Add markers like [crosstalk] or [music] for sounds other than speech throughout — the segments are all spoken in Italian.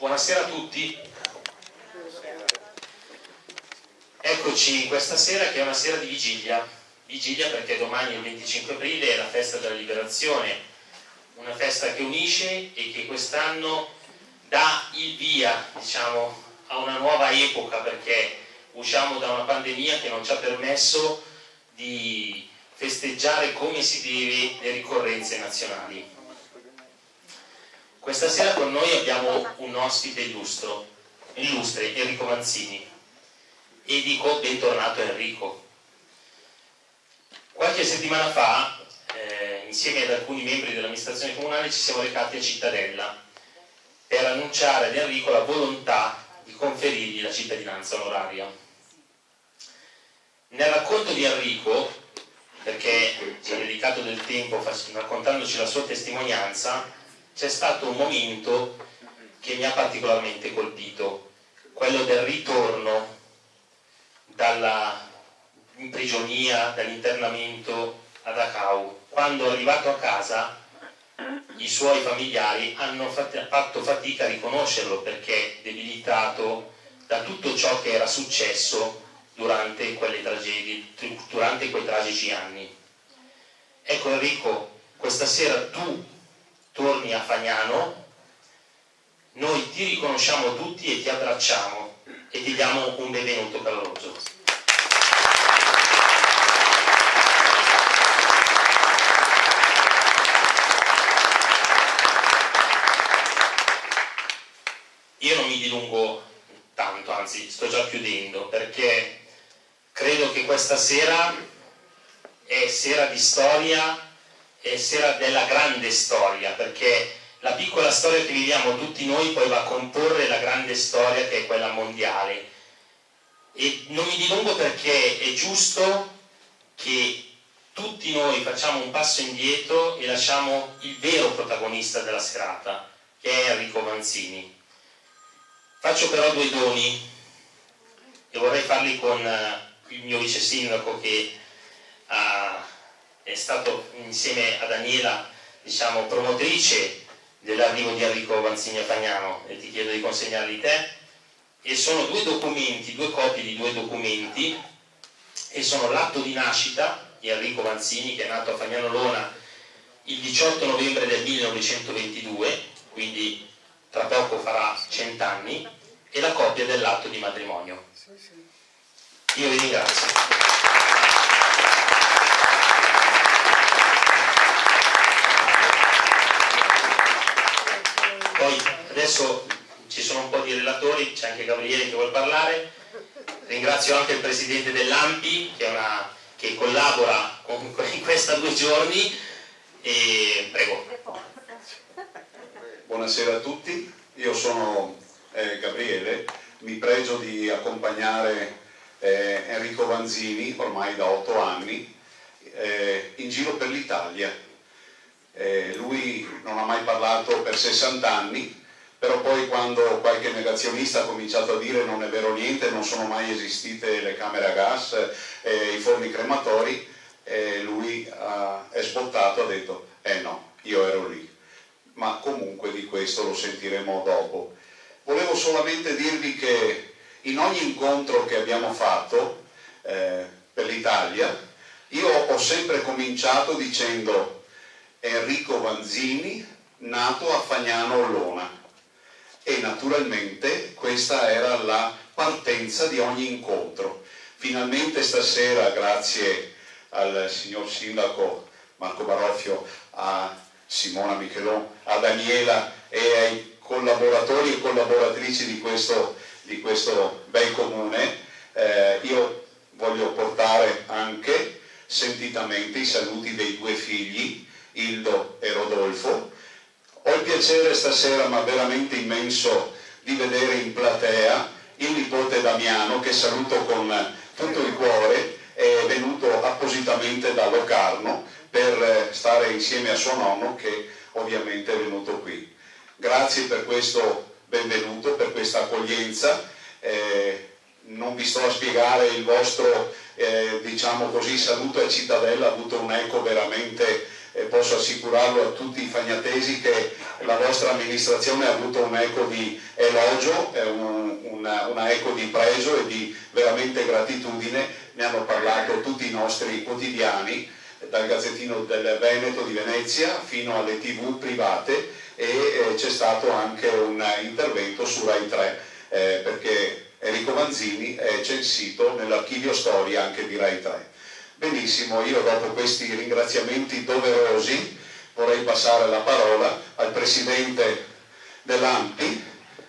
Buonasera a tutti. Eccoci questa sera che è una sera di vigilia. Vigilia perché domani il 25 aprile è la festa della liberazione, una festa che unisce e che quest'anno dà il via diciamo, a una nuova epoca perché usciamo da una pandemia che non ci ha permesso di festeggiare come si deve le ricorrenze nazionali. Questa sera con noi abbiamo un ospite illustro, illustre, Enrico Manzini, e dico bentornato Enrico. Qualche settimana fa, eh, insieme ad alcuni membri dell'amministrazione comunale, ci siamo recati a Cittadella per annunciare ad Enrico la volontà di conferirgli la cittadinanza onoraria. Nel racconto di Enrico, perché ci ha dedicato del tempo raccontandoci la sua testimonianza, c'è stato un momento che mi ha particolarmente colpito, quello del ritorno dalla imprigionia, dall'internamento a Dachau. Quando è arrivato a casa i suoi familiari hanno fatto fatica a riconoscerlo perché debilitato da tutto ciò che era successo durante quelle tragedie, durante quei tragici anni. Ecco Enrico, questa sera tu torni a Fagnano, noi ti riconosciamo tutti e ti abbracciamo e ti diamo un benvenuto caloroso. Io non mi dilungo tanto, anzi sto già chiudendo perché credo che questa sera è sera di storia, sera della grande storia, perché la piccola storia che viviamo tutti noi poi va a comporre la grande storia che è quella mondiale. E non mi dilungo perché è giusto che tutti noi facciamo un passo indietro e lasciamo il vero protagonista della serata, che è Enrico Manzini. Faccio però due doni e vorrei farli con eh, il mio vice sindaco che ha, è stato insieme a Daniela diciamo, promotrice dell'arrivo di Enrico Vanzini a Fagnano e ti chiedo di consegnarli te e sono due documenti, due copie di due documenti e sono l'atto di nascita di Enrico Vanzini che è nato a Fagnano Lona il 18 novembre del 1922 quindi tra poco farà cent'anni e la copia dell'atto di matrimonio io vi ringrazio. Poi adesso ci sono un po' di relatori, c'è anche Gabriele che vuole parlare. Ringrazio anche il presidente dell'AMPI che, che, collabora con, in questa due giorni. E prego. Buonasera a tutti, io sono eh, Gabriele, mi pregio di accompagnare eh, Enrico Vanzini, ormai da otto anni, eh, in giro per l'Italia. Eh, lui non ha mai parlato per 60 anni, però poi quando qualche negazionista ha cominciato a dire non è vero niente, non sono mai esistite le camere a gas, eh, i forni crematori, eh, lui ha, è sbottato, ha detto eh no, io ero lì. Ma comunque di questo lo sentiremo dopo. Volevo solamente dirvi che in ogni incontro che abbiamo fatto eh, per l'Italia, io ho sempre cominciato dicendo Enrico Vanzini, nato a Fagnano Ollona. E naturalmente questa era la partenza di ogni incontro. Finalmente stasera, grazie al signor sindaco Marco Baroffio, a Simona Michelon, a Daniela e ai collaboratori e collaboratrici di questo di questo bel comune, eh, io voglio portare anche sentitamente i saluti dei due figli, Ildo e Rodolfo. Ho il piacere stasera, ma veramente immenso, di vedere in platea il nipote Damiano, che saluto con tutto il cuore, è venuto appositamente da Locarno per eh, stare insieme a suo nonno che ovviamente è venuto qui. Grazie per questo benvenuto per questa accoglienza. Eh, non vi sto a spiegare il vostro eh, diciamo così, saluto a Cittadella, ha avuto un eco veramente e posso assicurarlo a tutti i fagnatesi che la vostra amministrazione ha avuto un eco di elogio, un, una, una eco di pregio e di veramente gratitudine, ne hanno parlato tutti i nostri quotidiani, dal Gazzettino del Veneto di Venezia fino alle tv private e eh, c'è stato anche un intervento su Rai 3 eh, perché Enrico Manzini è censito nell'archivio storia anche di Rai 3. Benissimo, io dopo questi ringraziamenti doverosi vorrei passare la parola al Presidente dell'AMPI,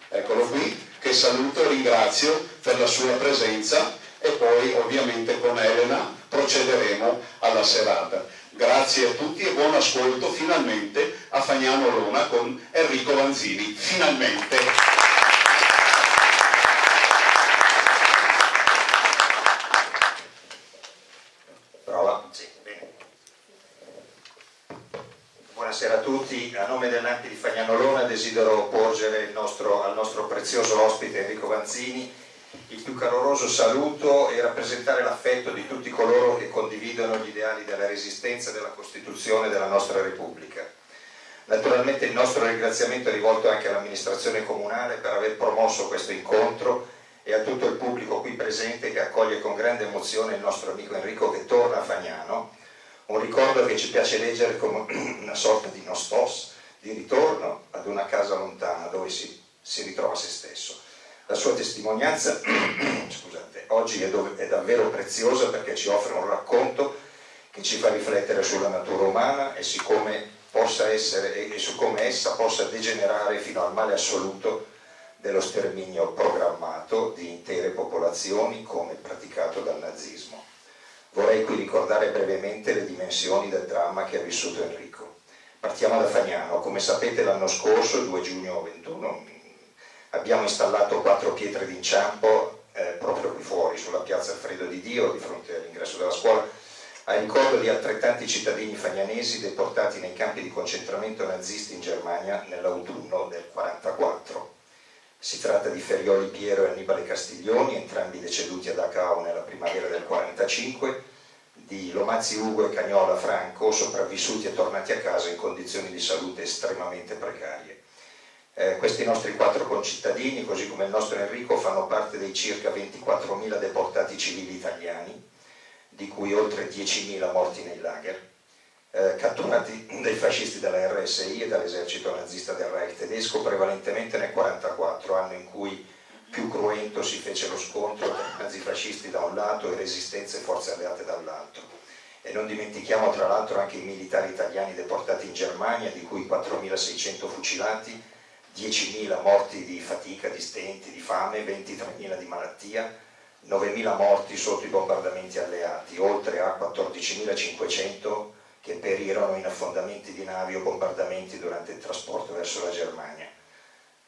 eccolo qui, che saluto e ringrazio per la sua presenza e poi ovviamente con Elena procederemo alla serata. Grazie a tutti e buon ascolto finalmente a Fagnano Lona con Enrico Vanzini. Finalmente! Buonasera a tutti, a nome dell'Anti di Fagnanolona desidero porgere nostro, al nostro prezioso ospite Enrico Vanzini il più caloroso saluto e rappresentare l'affetto di tutti coloro che condividono gli ideali della resistenza e della Costituzione della nostra Repubblica. Naturalmente il nostro ringraziamento è rivolto anche all'amministrazione comunale per aver promosso questo incontro e a tutto il pubblico qui presente che accoglie con grande emozione il nostro amico Enrico che torna a Fagnano un ricordo che ci piace leggere come [clears throat] una sorta di nostos, di ritorno ad una casa lontana dove si, si ritrova se stesso. La sua testimonianza [clears throat] scusate, oggi è, dove, è davvero preziosa perché ci offre un racconto che ci fa riflettere sulla natura umana e essere, e su come essa possa degenerare fino al male assoluto dello sterminio programmato di intere popolazioni come praticato dal nazismo. Vorrei qui ricordare brevemente le dimensioni del dramma che ha vissuto Enrico. Partiamo da Fagnano. Come sapete l'anno scorso, il 2 giugno 21, abbiamo installato quattro pietre d'inciampo eh, proprio qui fuori, sulla piazza Alfredo di Dio, di fronte all'ingresso della scuola, a ricordo di altrettanti cittadini fagnanesi deportati nei campi di concentramento nazisti in Germania nell'autunno del 1944. Si tratta di Ferioli Piero e Annibale Castiglioni, entrambi deceduti a Dachau nella primavera del 1945, di Lomazzi Ugo e Cagnola Franco, sopravvissuti e tornati a casa in condizioni di salute estremamente precarie. Eh, questi nostri quattro concittadini, così come il nostro Enrico, fanno parte dei circa 24.000 deportati civili italiani, di cui oltre 10.000 morti nei lager, eh, catturati dai fascisti della RSI e dall'esercito nazista del Reich tedesco prevalentemente nel 1944, anno in cui più cruento si fece lo scontro tra i nazifascisti da un lato e resistenze e forze alleate dall'altro. E non dimentichiamo tra l'altro anche i militari italiani deportati in Germania, di cui 4.600 fucilati, 10.000 morti di fatica, di stenti, di fame, 23.000 di malattia, 9.000 morti sotto i bombardamenti alleati, oltre a 14.500 che perirono in affondamenti di navi o bombardamenti durante il trasporto verso la Germania.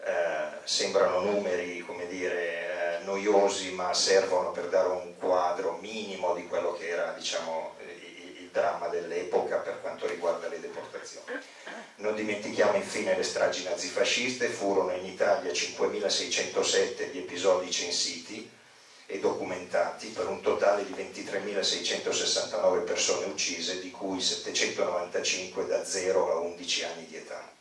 Eh, sembrano numeri, come dire, eh, noiosi, ma servono per dare un quadro minimo di quello che era, diciamo, il, dramma dell'epoca per quanto riguarda le deportazioni. Non dimentichiamo infine le stragi nazifasciste, furono in Italia 5.607 gli episodi censiti, e documentati per un totale di 23.669 persone uccise, di cui 795 da 0 a 11 anni di età.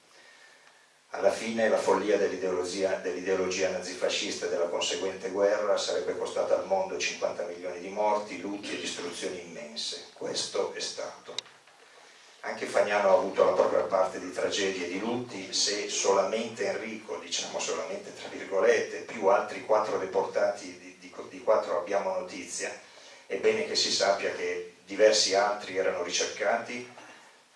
Alla fine la follia dell'ideologia, dell nazifascista e della conseguente guerra sarebbe costata al mondo 50 milioni di morti, lutti e distruzioni immense. Questo è stato. Anche Fagnano ha avuto la propria parte di tragedie e di lutti, se solamente Enrico, diciamo solamente tra virgolette, più altri quattro deportati di di quattro abbiamo notizia, è bene che si sappia che diversi altri erano ricercati,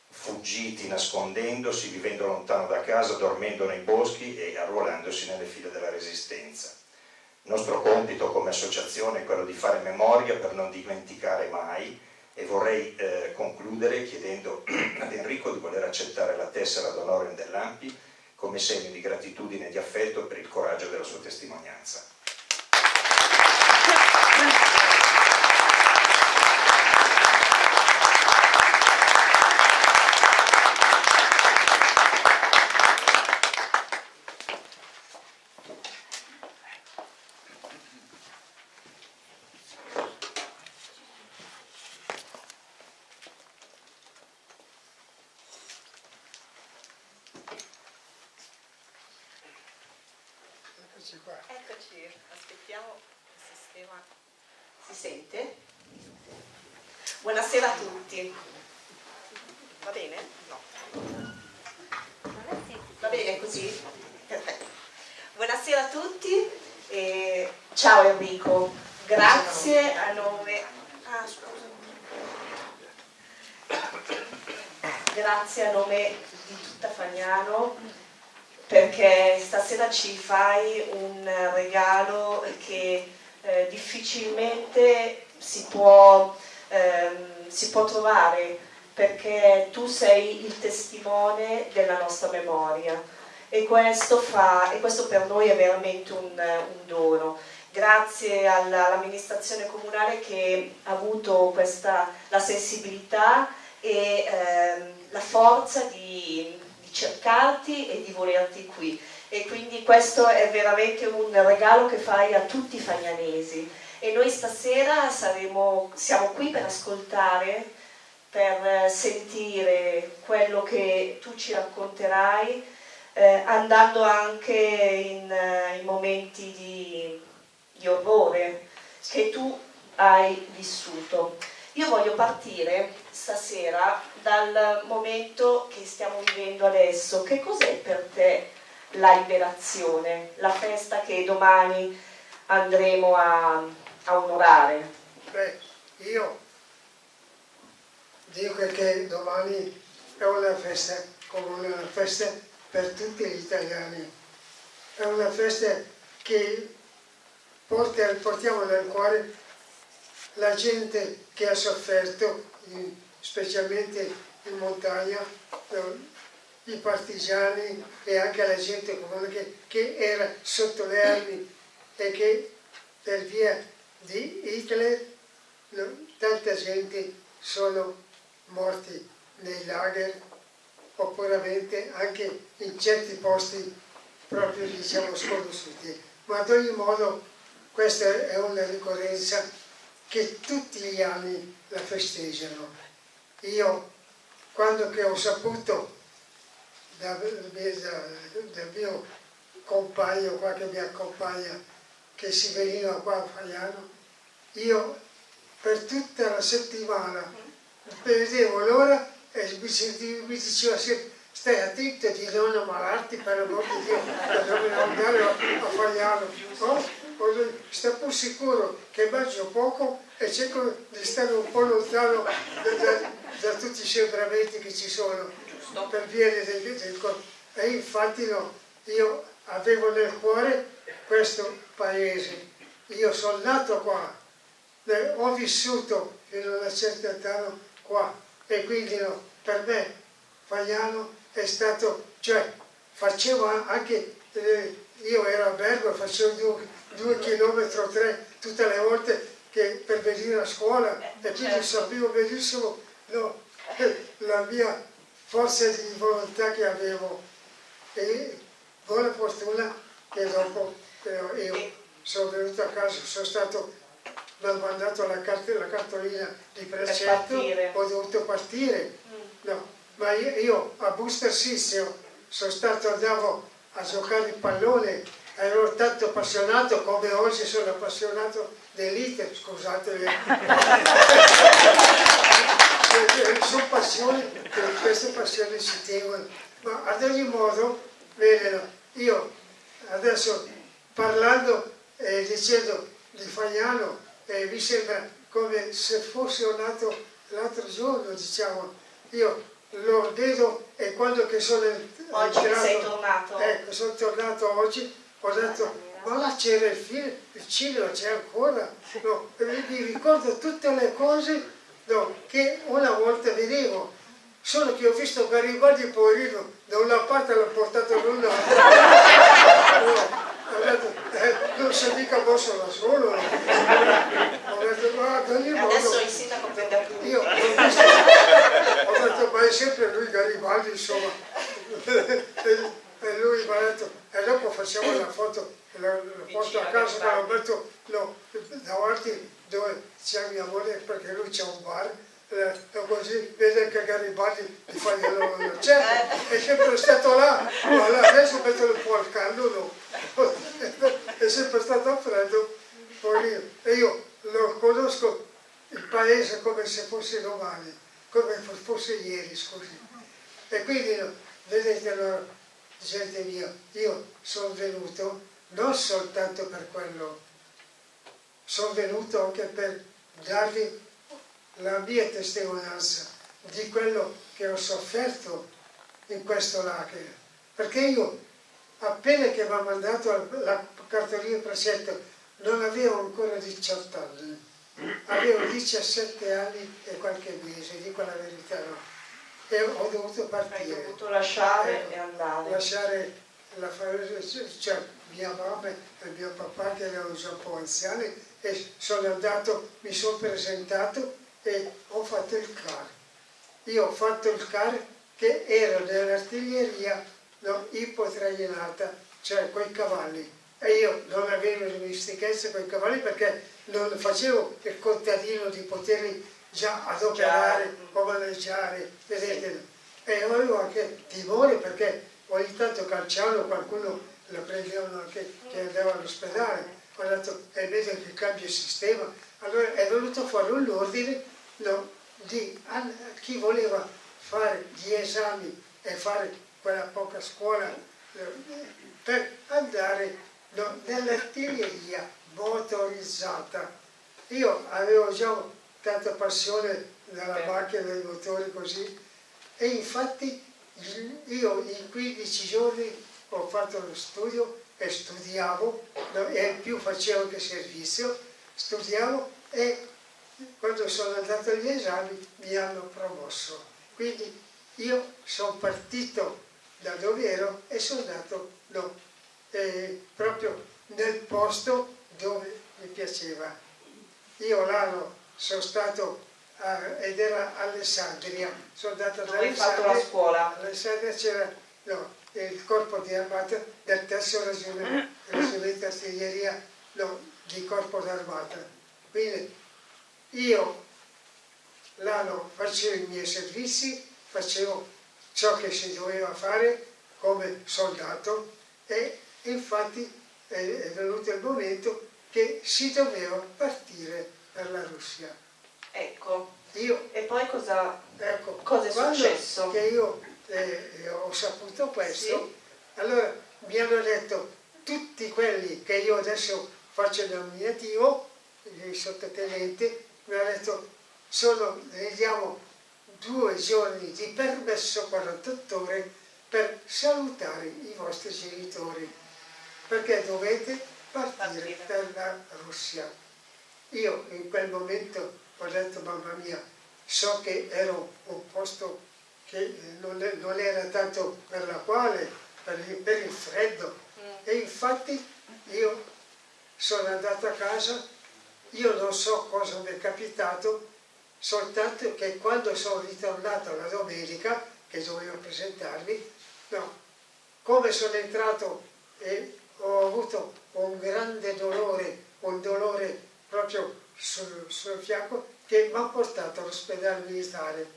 fuggiti nascondendosi, vivendo lontano da casa, dormendo nei boschi e arruolandosi nelle file della resistenza. Il nostro compito come associazione è quello di fare memoria per non dimenticare mai e vorrei eh, concludere chiedendo [clears throat] ad Enrico di voler accettare la tessera d'onore dell'AMPI come segno di gratitudine e di affetto per il coraggio della sua testimonianza. Ci fai un regalo che eh, difficilmente si può, ehm, si può trovare perché tu sei il testimone della nostra memoria e questo, fa, e questo per noi è veramente un, un dono. Grazie all'amministrazione comunale che ha avuto questa, la sensibilità e ehm, la forza di cercarti e di volerti qui e quindi questo è veramente un regalo che fai a tutti i fagnanesi e noi stasera saremo, siamo qui per ascoltare, per sentire quello che tu ci racconterai eh, andando anche in, in momenti di, di orrore che tu hai vissuto. Io voglio partire stasera dal momento che stiamo vivendo adesso. Che cos'è per te la liberazione, la festa che domani andremo a, a onorare? Beh, io dico che domani è una festa come una festa per tutti gli italiani. È una festa che porta, portiamo nel cuore la gente che ha sofferto, specialmente in montagna, i partigiani e anche la gente comune che, che era sotto le armi e che per via di Hitler tanta gente sono morti nei lager oppure anche in certi posti proprio diciamo sconosciuti. Ma ad ogni modo questa è una ricorrenza che tutti gli anni la festeggiano. Io, quando che ho saputo dal mio compagno, qua che mi accompagna, che si veniva qua a Fagliano, io per tutta la settimana vedevo l'ora e mi, diceva sempre stai attento di non ammalarti per amor di Dio, per non andare a, Fagliano. No? sta pur sicuro che mangio poco e cerco di stare un po' lontano da, da, da tutti i sembramenti che ci sono per via del, corpo. E infatti no, io avevo nel cuore questo paese. Io sono nato qua, ho vissuto fino a una certa età qua e quindi no, per me Fagliano è stato, cioè facevo anche, eh, io ero a Bergo, facevo due due chilometri o tre tutte le volte che per venire a scuola eh, e quindi certo. sapevo benissimo no, [laughs] la mia forza di volontà che avevo. E buona fortuna che dopo eh, io sono venuto a casa, sono stato mi hanno mandato la, cart la cartolina di precetto, ho dovuto partire, mm. no, ma io, io a Booster Sizio sono stato, andavo a giocare il pallone ero tanto appassionato come oggi sono appassionato dell'iter, [laughs] scusate. sono passioni, queste passioni si tengono, ma ad ogni modo, bene, io adesso parlando e eh, dicendo di Fagnano, eh, mi sembra come se fosse nato l'altro giorno, diciamo, io lo vedo e quando che sono oggi entrato, sei tornato? ecco, sono tornato oggi ho detto ma là c'era il film, il cinema c'è ancora, no, mi ricordo tutte le cose no, che una volta vedevo, solo che ho visto Garibaldi poverino, da una parte l'ha portato dall'altra, no, [laughs] eh, non si mica posso da solo, ho detto ma ad ogni modo, adesso il sindaco prende tutto, io ho, visto, ho detto ma è sempre lui Garibaldi insomma, e lui mi ha detto e dopo facciamo la foto lo, lo porto a casa. ma lo metto no, davanti dove c'è mia moglie perché lui c'è un bar eh, così vede che Garibaldi ti fa glielo certo è sempre stato là ma adesso metto un po' al caldo no. [laughs] è sempre stato freddo, poi e io lo conosco il paese come se fosse domani, come fosse ieri, scusi. E quindi, vedete, allora, gente mia, io sono venuto non soltanto per quello, sono venuto anche per darvi la mia testimonianza di quello che ho sofferto in questo lager. Perché io, appena che mi ha mandato la cartolina precetto, non avevo ancora 18 anni, avevo 17 anni e qualche mese, dico la verità, no? E ho dovuto partire. Hai dovuto lasciare eh, e andare. Lasciare la famiglia, cioè mia mamma e mio papà che erano già un po' anziani e sono andato, mi sono presentato e ho fatto il CAR. Io ho fatto il CAR che era nell'artiglieria no, ipotrainata, cioè coi cavalli. E io non avevo dimestichezza con i cavalli perché non facevo il contadino di poterli già adoperare o maneggiare, vedete. E avevo anche timore perché ogni tanto calciavano qualcuno lo prendevano anche che andava all'ospedale. Ho detto, è meglio che cambia il sistema. Allora è venuto fuori un ordine no, di chi voleva fare gli esami e fare quella poca scuola per andare no, nell'artiglieria motorizzata. Io avevo già tanta passione nella macchina dei motori così e infatti io in 15 giorni ho fatto lo studio e studiavo e più facevo che servizio, studiavo e quando sono andato agli esami mi hanno promosso. Quindi io sono partito da dove ero e sono andato no, eh, proprio nel posto dove mi piaceva. Io l'anno sono stato a, ed era Alessandria, sono andato ad Dove hai fatto la scuola? Alessandria c'era no, il corpo di armata del terzo reggimento, reggimento artiglieria no, di corpo d'armata. Quindi io l'anno facevo i miei servizi, facevo ciò che si doveva fare come soldato e infatti è, venuto il momento che si doveva partire per la Russia. Ecco. Io, e poi cosa, ecco, cosa è successo? che io eh, ho saputo questo, sì. allora mi hanno detto tutti quelli che io adesso faccio il nominativo, il sottotenente, mi ha detto sono, ne diamo due giorni di permesso 48 ore per salutare i vostri genitori perché dovete partire per la Russia. Io in quel momento ho detto mamma mia, so che ero un posto che non, non era tanto per la quale, per il, per il freddo mm. e infatti io sono andato a casa io non so cosa mi è capitato, soltanto che quando sono ritornato la domenica, che dovevo presentarmi, no, come sono entrato e ho avuto un grande dolore, un dolore proprio sul, sul fianco, che mi ha portato all'ospedale militare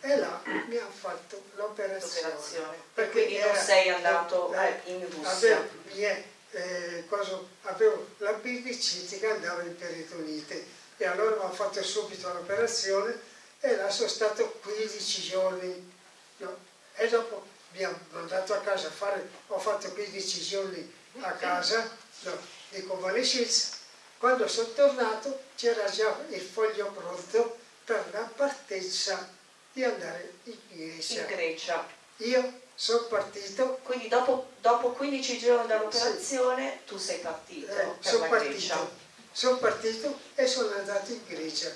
e là mi hanno fatto l'operazione. Perché quindi non sei andato eh, in Russia? Avevo, eh, cosa, avevo l'appendicite che andava in peritonite e allora mi hanno fatto subito l'operazione e là sono stato 15 giorni no? e dopo mi hanno mandato a casa a fare, ho fatto 15 giorni a casa no, di convalescenza quando sono tornato c'era già il foglio pronto per la partenza di andare in Grecia. In Grecia. Io sono partito. Quindi dopo, dopo 15 giorni dall'operazione sì. tu sei partito eh, sono partito, sono partito e sono andato in Grecia.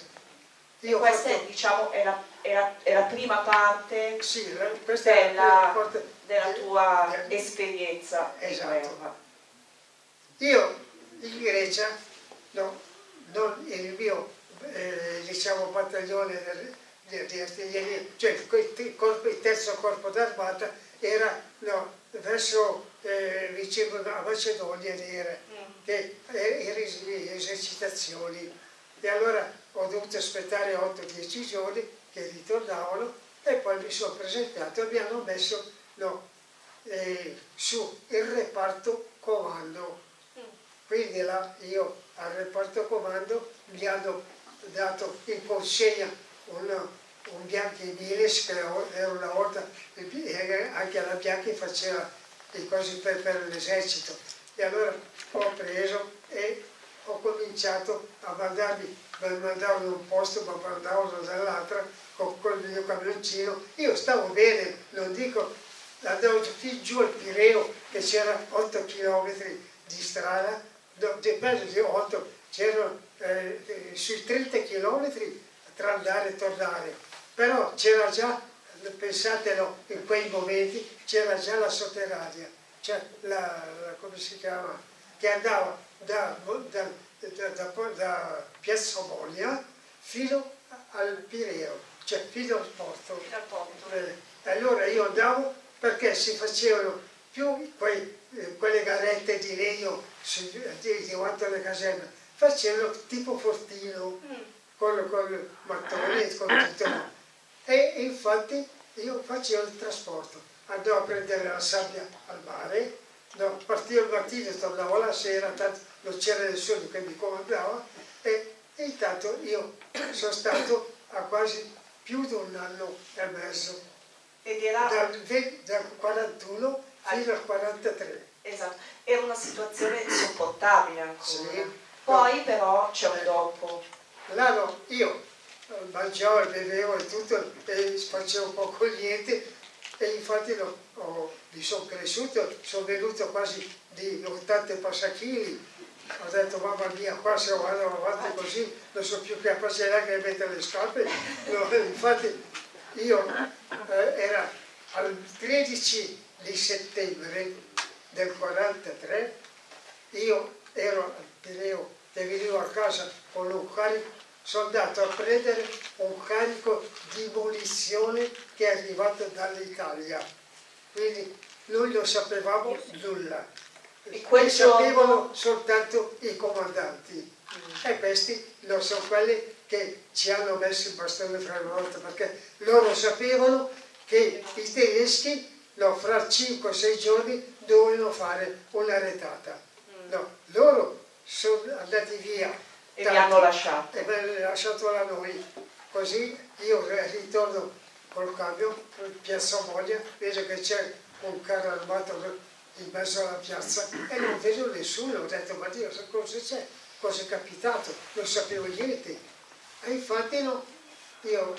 Io questa fatto... è, diciamo, è, la, è, la, è, la, prima parte sì, della, parte della, tua di, esperienza esatto. Io in Grecia, no, non il mio eh, diciamo, battaglione di, di artiglieria, cioè il, corpo, il terzo corpo d'armata era no, verso eh, vicino a Macedonia era, mm. che era esercitazioni e allora ho dovuto aspettare 8-10 giorni che ritornavano e poi mi sono presentato e mi hanno messo no, eh, su il reparto comando. Mm. quindi là io al reparto comando mi hanno dato in consegna un, un Bianchi Miles che era una volta anche la Bianchi faceva le cose per, per l'esercito. E allora ho preso e ho cominciato a mandarmi, mi mandavano da un posto, mi mandavano dall'altra con, con il mio camioncino, io stavo bene, non dico, andavo fin giù al Pireo che c'era 8 km di strada, no, peso di 8, c'erano eh, eh, sui 30 km tra andare e tornare, però c'era già, pensatelo, in quei momenti c'era già la sotterranea, cioè la, la, come si chiama, che andava da, da, da, da Piazza Moglia fino al Pireo, cioè fino al porto. Eh, allora io andavo perché si facevano più quei, eh, quelle garette di legno di, davanti alle caserme, facevano tipo fortino, mm. con, con il mattone e con tutto. E infatti io facevo il trasporto, andavo a prendere la sabbia al mare, no, partivo il mattino, tornavo la sera, tanto non c'era nessuno che mi comandava e, e intanto io sono stato a quasi più di un anno e mezzo ed era... Dal, dal 41 fino al 43. Esatto, era una situazione sopportabile ancora. Sì. Poi no. però c'è un dopo. Là no, io mangiavo e bevevo e tutto e facevo poco niente. E infatti no, oh, mi sono cresciuto, sono venuto quasi di 80 passachili ho detto mamma mia qua se vado avanti così non so più capace neanche di mettere le scarpe. No, [laughs] infatti io eh, era al 13 di settembre del 43, io ero al Pireo che venivo a casa con un carico, sono andato a prendere un carico di munizione che è arrivato dall'Italia. Quindi noi non sapevamo nulla. E quel sapevano soltanto i comandanti. Mm. E questi non sono quelli che ci hanno messo il bastone fra le ruote perché loro sapevano che i tedeschi no, fra 5-6 giorni dovevano fare una retata. No, loro sono andati via e tanti, vi hanno lasciato. E mi hanno lasciato da noi. Così io ritorno col cambio in piazza Moglia vedo che c'è un carro armato in mezzo alla piazza e non vedo nessuno. Ho detto ma Dio cosa c'è cosa è capitato? Non sapevo niente. E infatti no, io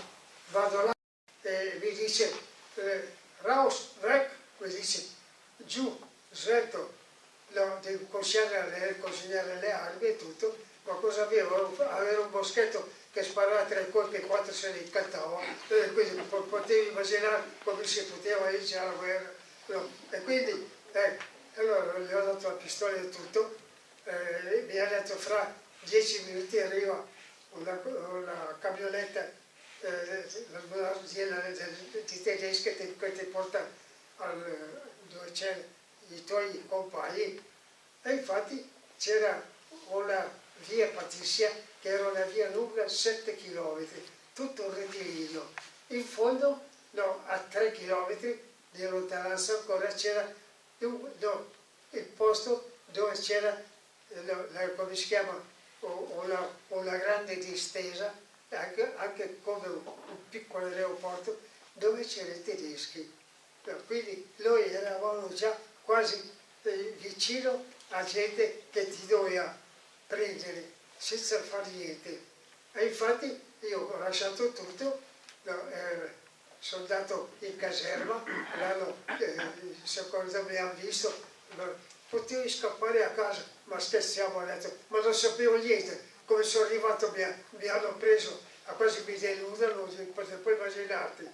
vado là e mi dice eh, raus, rec, mi dice giù, svelto, no, devo consegnare consegnare le armi e tutto, ma cosa avevo? Avevo un boschetto che sparava tre colpi e quattro se li cantava, e quindi potevi immaginare come si poteva iniziare la guerra. No. E quindi, ecco, allora gli ho dato la pistola e tutto, eh, mi ha detto fra dieci minuti arriva una, una camionetta eh, un'azienda di tedesche che ti porta al, dove c'è i tuoi compagni e infatti c'era una via Patrizia che era una via lunga 7 km, tutto un rettilineo. In fondo, no, a 3 km di lontananza ancora c'era no, il posto dove c'era, come si chiama, una, una grande distesa, anche, anche come un, un, piccolo aeroporto, dove c'erano i tedeschi. Quindi noi eravamo già quasi eh, vicino a gente che ti doveva prendere senza fare niente. E infatti io ho lasciato tutto, eh, sono andato in caserma, l'hanno, eh, me hanno visto, potevi scappare a casa, ma scherziamo, ho detto, ma non sapevo niente, come sono arrivato mi, mi hanno preso a quasi mi denudano, potete poi immaginarti.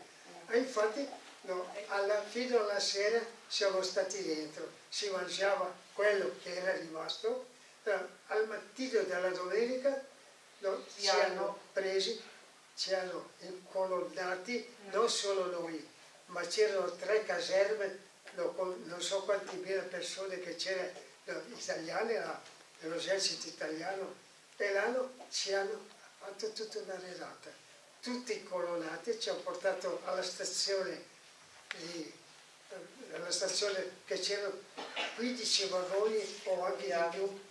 E infatti no, alla, fino alla sera siamo stati dentro, si mangiava quello che era rimasto, al mattino della domenica no, ci hanno presi, ci hanno incolonnati, non solo noi, ma c'erano tre caserme non so quante mila persone che c'erano italiane dell'esercito italiano e l'hanno ci hanno fatto tutta una relata tutti colonnati ci hanno portato alla stazione di, alla stazione che c'erano 15 vagoni o anche di più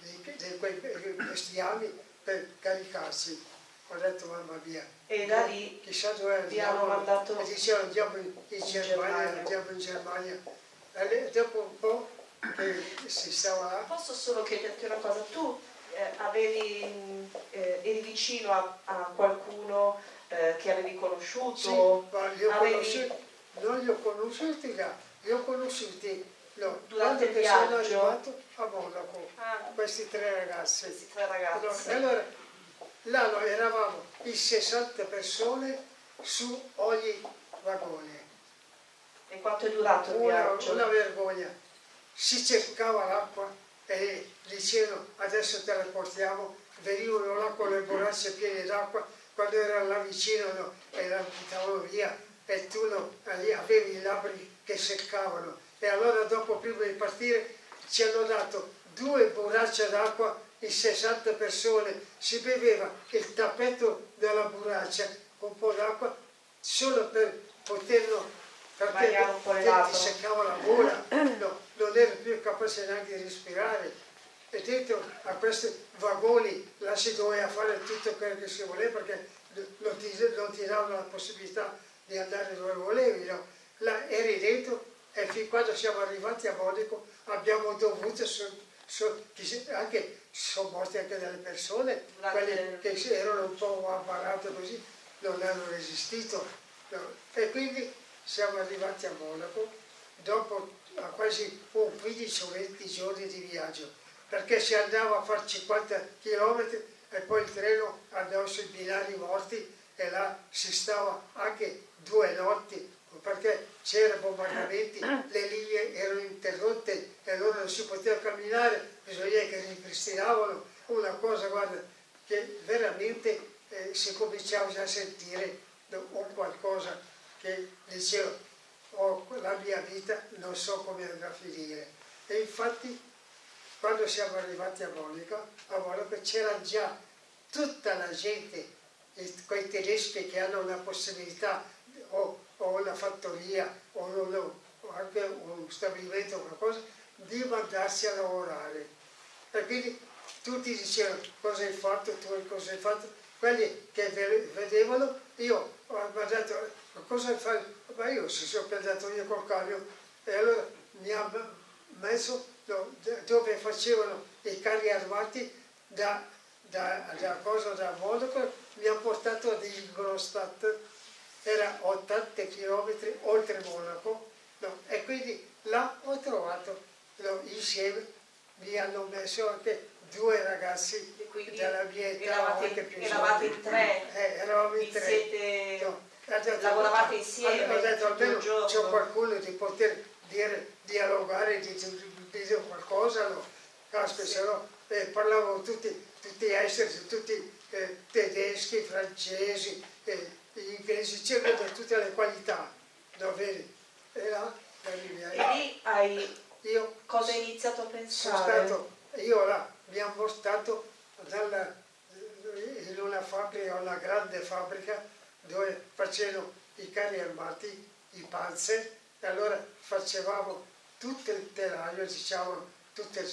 di, quei bestiami per caricarsi. Ho detto mamma mia. E da lì chissà dove andiamo. mandato e dicevano andiamo in, in Germania, andiamo in Germania. E dopo un po' che si stava... Posso solo chiederti una cosa, tu eh, avevi, eh, eri vicino a, a qualcuno eh, che avevi conosciuto? Sì, ma li ho avevi... conosciuti, non li ho conosciuti là, li ho conosciuti no, durante il viaggio? sono arrivato a Monaco, ah. questi tre ragazzi. Questi tre ragazzi. Allora, là noi eravamo in 60 persone su ogni vagone. E quanto è durato il una, viaggio? Una vergogna. Si cercava l'acqua e dicevano adesso te la portiamo, venivano là con le borracce piene d'acqua, quando erano là vicino no, e la buttavano via e tu no, avevi i labbri che seccavano e allora dopo prima di partire ci hanno dato due borracce d'acqua in 60 persone, si beveva il tappeto della burraccia con un po' d'acqua solo per poterlo perché ti seccava la gola, no, non ero più capace neanche di respirare. E dentro a questi vagoni là si doveva fare tutto quello che si voleva perché non ti, non ti davano la possibilità di andare dove volevi. No? Là eri dentro e fin quando siamo arrivati a Monaco abbiamo dovuto, so, so, anche sono morte anche delle persone, quelle che erano un po' amparate così, non hanno resistito. No? E quindi siamo arrivati a Monaco dopo quasi un 15 o 20 giorni di viaggio, perché si andava a fare 50 km e poi il treno andava sui binari morti e là si stava anche due notti perché c'erano bombardamenti, le linee erano interrotte e allora non si poteva camminare, bisogna che ripristinavano una cosa guarda, che veramente eh, si cominciava già a sentire un qualcosa che diceva oh, la mia vita non so come andrà a finire. E infatti quando siamo arrivati a Monaco, a Monaco c'era già tutta la gente, quei tedeschi che hanno una possibilità o, o una fattoria o, una, o anche un stabilimento o qualcosa, di mandarsi a lavorare. E quindi tutti dicevano cosa hai fatto, tu cosa hai fatto, quelli che vedevano, io ho guardato cosa fai? Ma io si sono piantato io col camion e allora mi ha messo dove facevano i carri armati da, da, da cosa da Monaco, mi ha portato ad Ingolstadt, era 80 km oltre Monaco, no, e quindi là ho trovato no, insieme, mi hanno messo anche due ragazzi della mia età, eravate, anche più eravate in tre, eh, eravamo in tre. Siete... No, detto, lavoravate insieme. Ho detto almeno c'è qualcuno di poter dire, dialogare, di dire qualcosa, no? Caspita, se no eh, parlavano tutti, tutti esteri, tutti eh, tedeschi, francesi, eh, inglesi, c'erano tutte le qualità, no, vedi? E là, e lì hai io cosa hai iniziato a pensare? Stato, io là mi hanno portato dalla, in una fabbrica, una grande fabbrica, dove facevano i carri armati, i panzer, e allora facevamo tutto il telaio, diciamo, tutte,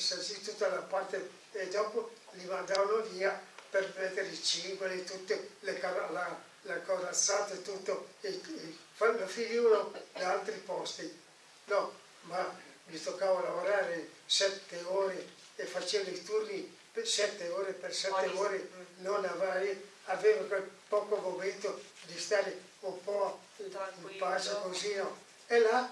tutta la parte, e dopo li mandavano via per mettere i cingoli, tutte le, la, le corazzate, tutto, e, e, lo finivano da altri posti. No, ma mi toccava lavorare sette ore e facevo i turni per sette ore per sette ore, non avrei, avevo quel poco momento di stare un po' in pace così, no? E là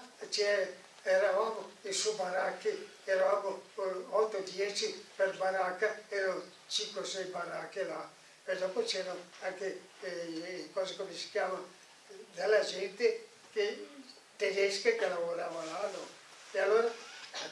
eravamo in su baracche, eravamo 8-10 per baracca, erano 5-6 baracche là. E dopo c'erano anche eh, cose come si chiamano, della gente che, tedesca che lavorava là. No? E allora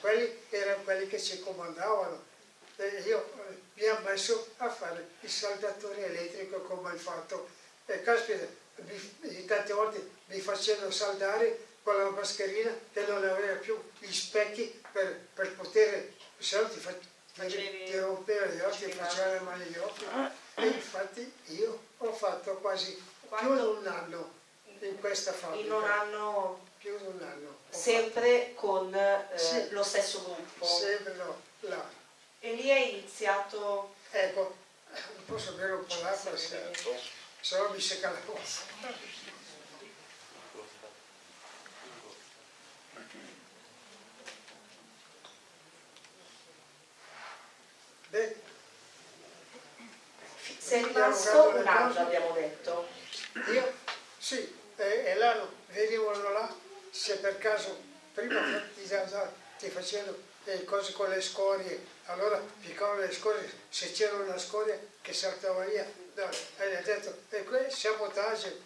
quelli erano quelli che ci comandavano. E io eh, mi ha messo a fare il saldatore elettrico come hai fatto. E caspita, mi, tante volte mi facevano saldare con la mascherina che non aveva più gli specchi per, per poter, se no ti, fa, ti, ti rompeva gli occhi, ti faceva le mani agli occhi. E infatti io ho fatto quasi più di un anno in questa fabbrica. In un anno? Più di un anno. Sempre con eh, sì, lo stesso gruppo? Sempre no, là. E lì è iniziato... Ecco, non posso bere un po' l'acqua se, no mi secca la voce. Beh, Sei rimasto un anno, abbiamo detto. io sì, e, e là venivano là, se per caso prima ti, ti facevano le cose con le scorie, allora piccavano le scorie, se c'era una scoria che saltava via, e ha detto, e questo sabotaggio,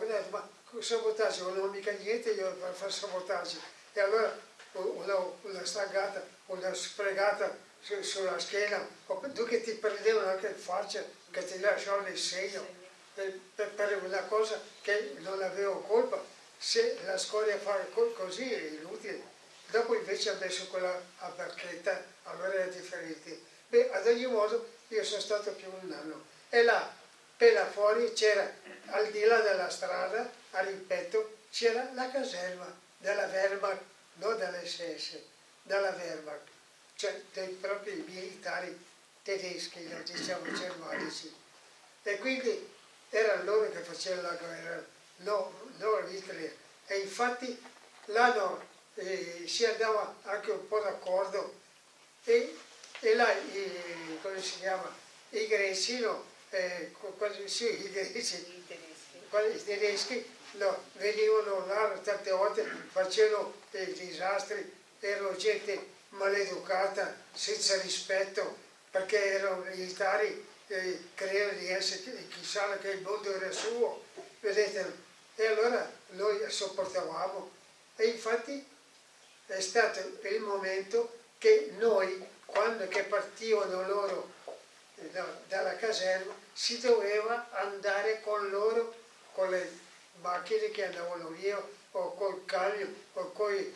detto, ma sabotaggio, non ho mica niente io per fare sabotaggio, e allora una, una stangata, una spregata su, sulla schiena, o tu che ti prendevano anche in faccia, che ti lasciavano il segno, per, per, una cosa che non avevo colpa, se la scoria fa così è inutile. Dopo invece ha messo quella a barchetta, allora era differente. Beh, ad ogni modo io sono stato più un anno. E là, per là fuori c'era, al di là della strada, a ripeto, c'era la caserma della Wehrmacht, non dell'SS, della Wehrmacht, cioè dei propri militari tedeschi, diciamo germanici. E quindi erano loro che facevano la guerra, non no, Hitler. E infatti l'hanno eh, si andava anche un po' d'accordo e, e là, i, come si chiama, i greci, no, eh, quasi, sì, i greci, i tedeschi, i tedeschi no, venivano là tante volte, facevano dei disastri, erano gente maleducata, senza rispetto, perché erano militari, eh, credevano di essere, chissà che il mondo era suo, vedete, e allora noi sopportavamo. E infatti è stato il momento che noi, quando che partivano loro no, dalla caserma, si doveva andare con loro, con le macchine che andavano via, o col camion, o coi,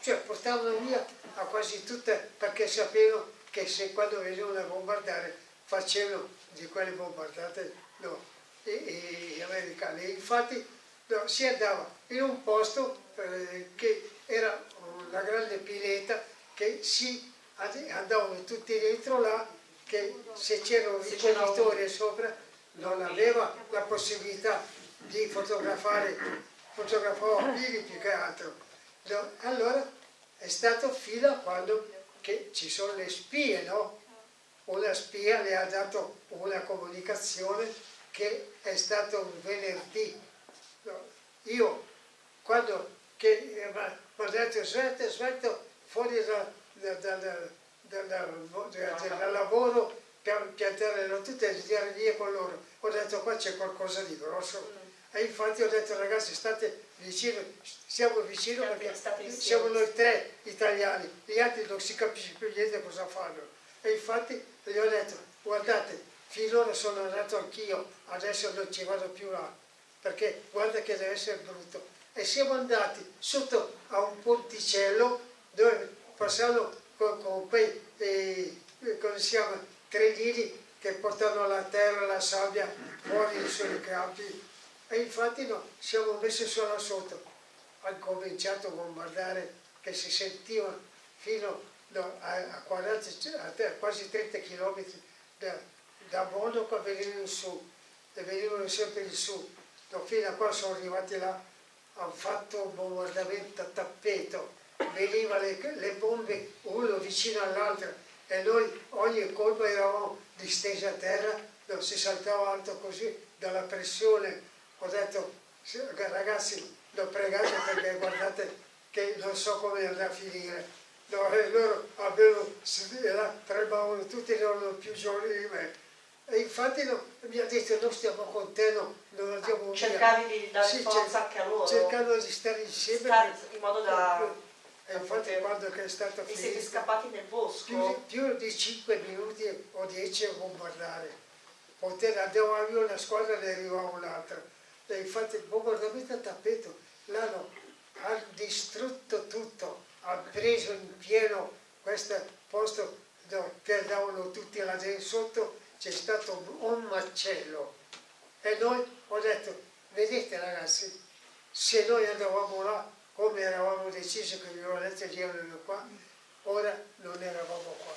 cioè portavano via a quasi tutte, perché sapevano che se quando venivano a bombardare facevano di quelle bombardate no, e, e americane. Infatti no, si andava in un posto eh, che era una grande pileta che si andavano tutti dentro là che se c'era un ricognitore sopra non aveva la possibilità di fotografare, fotografava fili più che altro. No, allora è stato fino a quando che ci sono le spie, no? Una spia le ha dato una comunicazione che è stato un venerdì. No, io quando che mi ha detto svelto, svelto fuori da, da, da, dal lavoro per piantare tutte e tirare via con loro. Ho detto qua c'è qualcosa di grosso. E infatti ho detto ragazzi state vicino, siamo vicino perché siamo noi tre italiani, gli altri non si capisce più niente cosa fanno. E infatti gli ho detto guardate, finora sono andato anch'io, adesso non ci vado più là, perché guarda che deve essere brutto. E siamo andati sotto a un ponticello dove passavano con, con quei, eh, come si chiama, trenini che portano la terra, la sabbia fuori sui campi e infatti no, siamo messi solo sotto. Hanno cominciato a bombardare che si sentiva fino no, a, a, 40, a, quasi 30 km da, da Monaco venivano in su e venivano sempre in su. No, fino a qua sono arrivati là hanno fatto un bombardamento a tappeto, venivano le, le bombe uno vicino all'altro e noi ogni colpo eravamo distesi a terra, non si saltava alto così dalla pressione. Ho detto ragazzi l'ho pregato perché guardate che non so come andrà a finire. No, loro avevano, tremavano tutti, erano più giovani di me e infatti no, mi ha detto non stiamo con te, no, non andiamo via. Cercavi di dare sì, forza anche a loro? Cercando di stare insieme. Stare in modo da... E infatti quando è stato finito... E siete scappati nel bosco? Più, più di 5 minuti o 10 a bombardare. Poter, andava via una squadra e ne arrivava un'altra. Infatti il bombardamento a tappeto, l'hanno distrutto tutto, ha preso in pieno questo posto che andavano tutti là dentro sotto c'è stato un macello e noi ho detto, vedete ragazzi, se noi andavamo là come eravamo decisi che i violetti erano qua, ora non eravamo qua.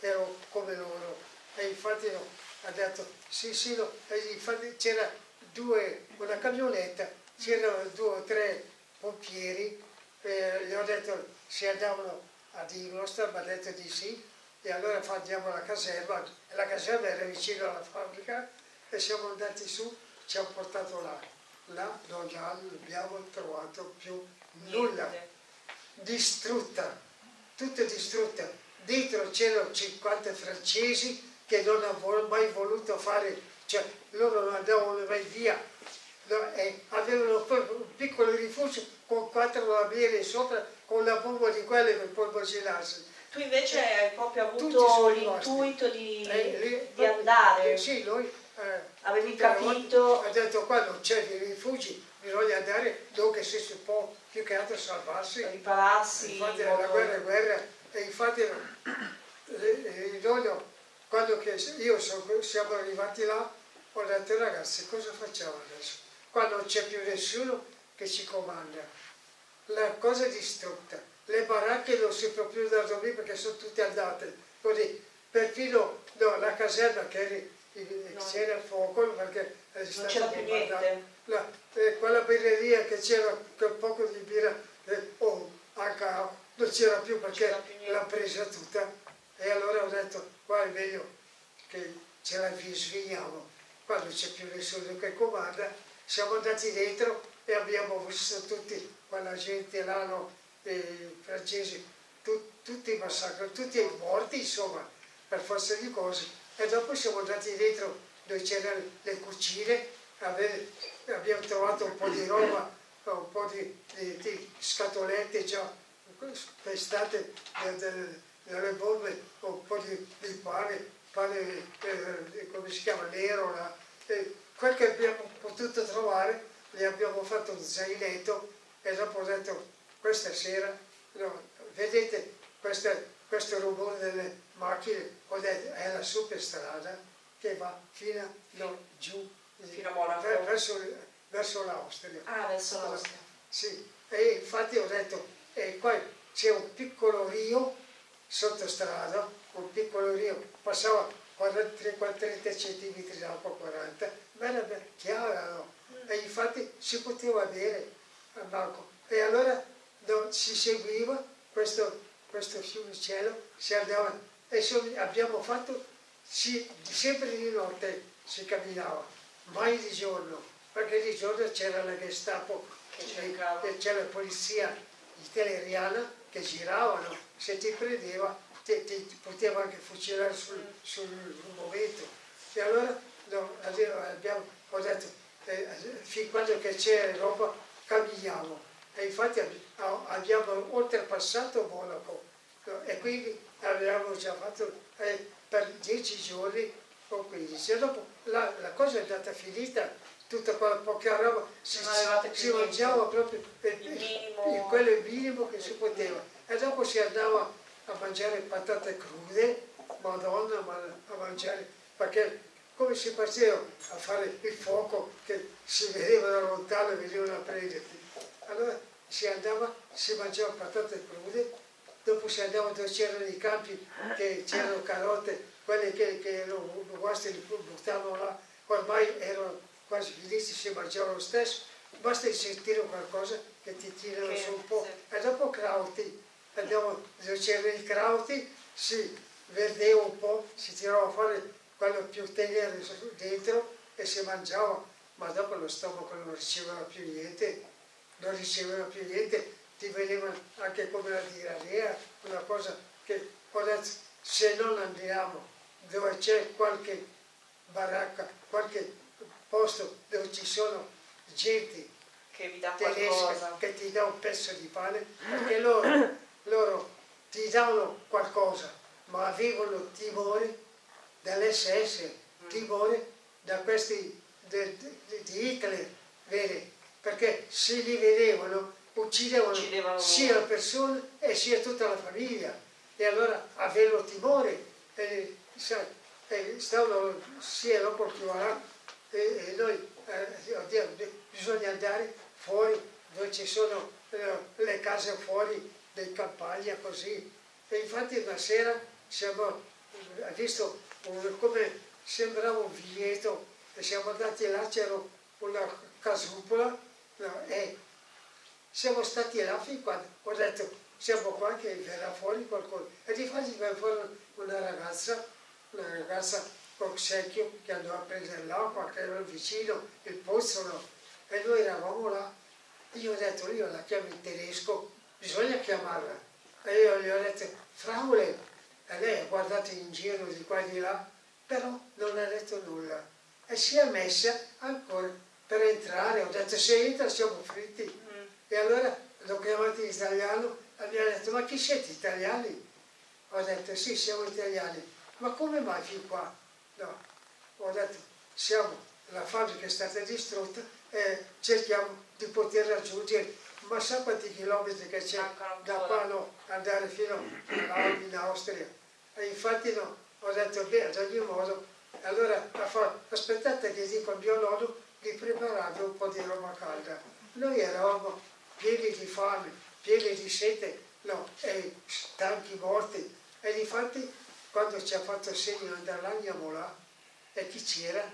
ero come loro. E infatti ha detto, sì sì, no. e infatti c'era due, una camionetta, c'erano due o tre pompieri, eh, gli ho detto se andavano a Ingolstadt, mi ha detto di sì, e allora andiamo alla caserma, la caserma era vicino alla fabbrica e siamo andati su, ci hanno portato là, là non abbiamo trovato più nulla, distrutta, tutta distrutta, dietro c'erano 50 francesi che non hanno mai voluto fare, cioè loro non andavano mai via, no, avevano un piccolo rifugio con quattro lamiere sopra, con la bomba di quelle per poi gelarsi tu invece hai proprio avuto l'intuito di, eh, di, andare. Sì, noi eh, avevi capito. Ha detto qua non c'è dei rifugi, bisogna andare dove si può più che altro salvarsi. Ripararsi. Infatti la guerra è guerra e infatti noi quando io sono, siamo arrivati là ho detto ragazzi cosa facciamo adesso? Qua non c'è più nessuno che ci comanda, la cosa è distrutta. Le baracche non si può più da dormire perché sono tutte andate, così, perfino no, la caserma che c'era il fuoco perché è non c'era più niente. La, eh, quella birreria che c'era quel poco di birra, eh, oh, anche non c'era più perché l'ha presa tutta. E allora ho detto qua è meglio che ce la svigniamo, qua non c'è più nessuno che comanda, siamo andati dentro e abbiamo visto tutti quella gente là, no, dei francesi, tu, tutti i massacri, tutti i morti insomma, per forza di cose. E dopo siamo andati dentro dove c'erano le cucine, abbiamo trovato un po' di roba, un po' di, di, di scatolette già pestate dalle bombe, un po' di, di pane, pane eh, come si chiama, nero, là. E quel che abbiamo potuto trovare, gli abbiamo fatto un zainetto e dopo ho detto questa sera, no, vedete questa, questo rumore delle macchine, è la superstrada che va fino no, giù, fino a Monaco. verso, verso l'Austria. Ah, verso l'Austria. Sì, e infatti ho detto, e poi c'è un piccolo rio sotto strada, un piccolo rio, passava 40, 30 cm d'acqua, 40, ma era chiara, no? Mm. E infatti si poteva bere a Marco. E allora dove si seguiva questo, questo fiumicello, si andava e so, abbiamo fatto si, sempre di notte si camminava, mai di giorno, perché di giorno c'era la Gestapo e c'era la polizia italiana che giravano, se ti prendeva ti, ti poteva anche fucilare sul, sul momento. E allora no, abbiamo, ho detto, eh, fin quando c'era roba camminiamo e infatti abbiamo oltrepassato Monaco. E quindi avevamo già fatto eh, per dieci giorni o 15 e dopo la, la, cosa è andata finita tutta quella poca roba si, si mangiava proprio il, il, quello minimo che si poteva e dopo si andava a mangiare patate crude madonna ma a mangiare perché come si faceva a fare il fuoco che si vedeva da lontano e venivano a prenderti allora si andava, si mangiava patate crude, dopo si andava dove c'erano i campi, che c'erano carote, quelle che, che erano guasti li buttavano là, ormai erano quasi finiti, si mangiava lo stesso, basta sentire qualcosa che ti tirano su un po'. E dopo crauti, andiamo dove c'erano i crauti, si verdeva un po', si tirava fuori quello più tenero dentro e si mangiava, ma dopo lo stomaco non riceveva più niente non riceveva più niente, ti vedevano anche come la diarrea, una cosa che se non andiamo dove c'è qualche baracca, qualche posto dove ci sono gente che, che ti dà un pezzo di pane, [clears throat] perché loro, loro ti danno qualcosa, ma avevano timore dall'SS, mm. timore da questi di Hitler, vedi? perché se li vedevano uccidevano, uccidevano sia la persona e sia tutta la famiglia e allora avevano timore e, sai, e stavano sia dopo più avanti e, e noi eh, bisogna andare fuori dove ci sono eh, le case fuori dei campagna così. E infatti una sera siamo ha visto un, come sembrava un viglietto e siamo andati là, c'era una casupola no, e siamo stati là fin quando ho detto siamo qua che verrà fuori qualcosa e di fatto viene fuori una ragazza, una ragazza col secchio che andò a prendere l'acqua che era vicino il pozzo no? e noi eravamo là. Io ho detto io la chiamo in tedesco bisogna chiamarla. E io gli ho detto Fraule e lei ha guardato in giro di qua e di là? Però non ha detto nulla. E si è messa ancora per entrare. Ho detto se entra siamo fritti. Mm. e allora l'ho chiamato in italiano e mi ha detto ma chi siete italiani? ho detto sì siamo italiani. Ma come mai fin qua? no. Ho detto siamo la fabbrica è stata distrutta e cerchiamo di poter raggiungere ma sa quanti chilometri che c'è da qua no, andare fino in Austria. E infatti no, ho detto beh ad ogni modo allora aspettate che dico al mio nonno di preparare un po' di roba calda. Noi eravamo pieni di fame pieni di sete no, e stanchi morti. E infatti quando ci ha fatto segno di andare là andiamo là e chi c'era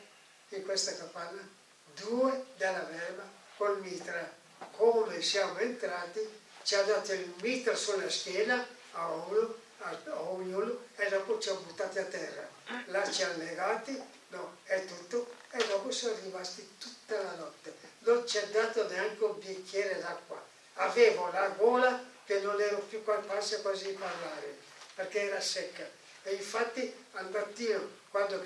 in questa capanna? due della verba col mitra come siamo entrati, ci ha dato il mitra sulla schiena a uno, a, ognuno e dopo ci ha buttati a terra. Là ci ha legati, no, è tutto, e dopo siamo rimasti tutta la notte. Non ci ha dato neanche un bicchiere d'acqua. Avevo la gola che non ero più capace quasi di parlare, perché era secca. E infatti al mattino, quando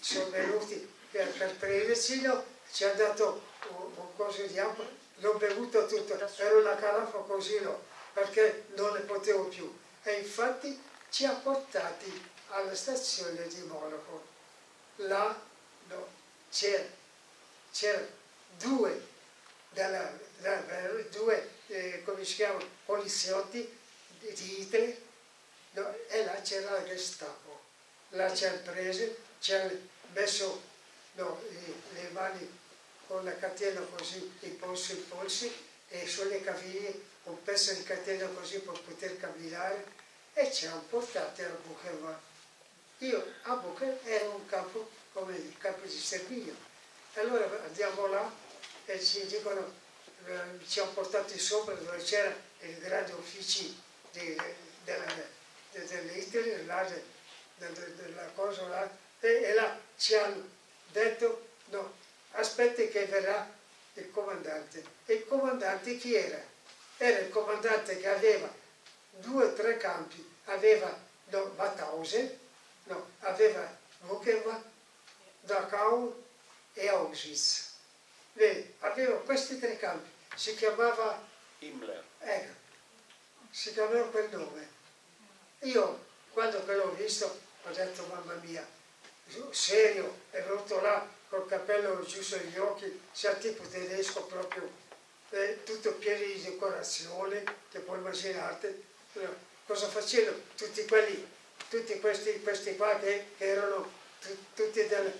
sono venuti per, per prenderci, ci ha dato un, un coso di acqua l'ho bevuto tutto, ero una carafa così no, perché non ne potevo più. E infatti ci ha portati alla stazione di Monaco. Là no, c'erano due, della, della, due eh, come si chiama, poliziotti di Hitler no, e là c'era la Gestapo. Là ci hanno preso, ci hanno messo no, le mani con la catena così in polso in polsi e sulle caviglie un pezzo di catena così per poter camminare e ci hanno portati a Bucherva. Io a Bucher era un campo come il campo di sterminio. Allora andiamo là e ci dicono, eh, ci hanno portati sopra dove c'era il grande ufficio dell'Italia, là, della cosa là, e, e là ci hanno detto no, aspetti che verrà il comandante. E il comandante chi era? Era il comandante che aveva due o tre campi, aveva no, Mauthausen, no, aveva Buchenwald, Dachau e Auschwitz. Vedi, aveva questi tre campi, si chiamava Himmler. Ecco, si chiamava quel nome. Io, quando l'ho visto, ho detto, mamma mia, serio, è venuto là col cappello giù sugli occhi, sia tipo tedesco proprio, eh, tutto pieno di decorazioni, che puoi immaginarti. Cosa facevano tutti quelli, tutti questi, questi qua che, che erano tutti del,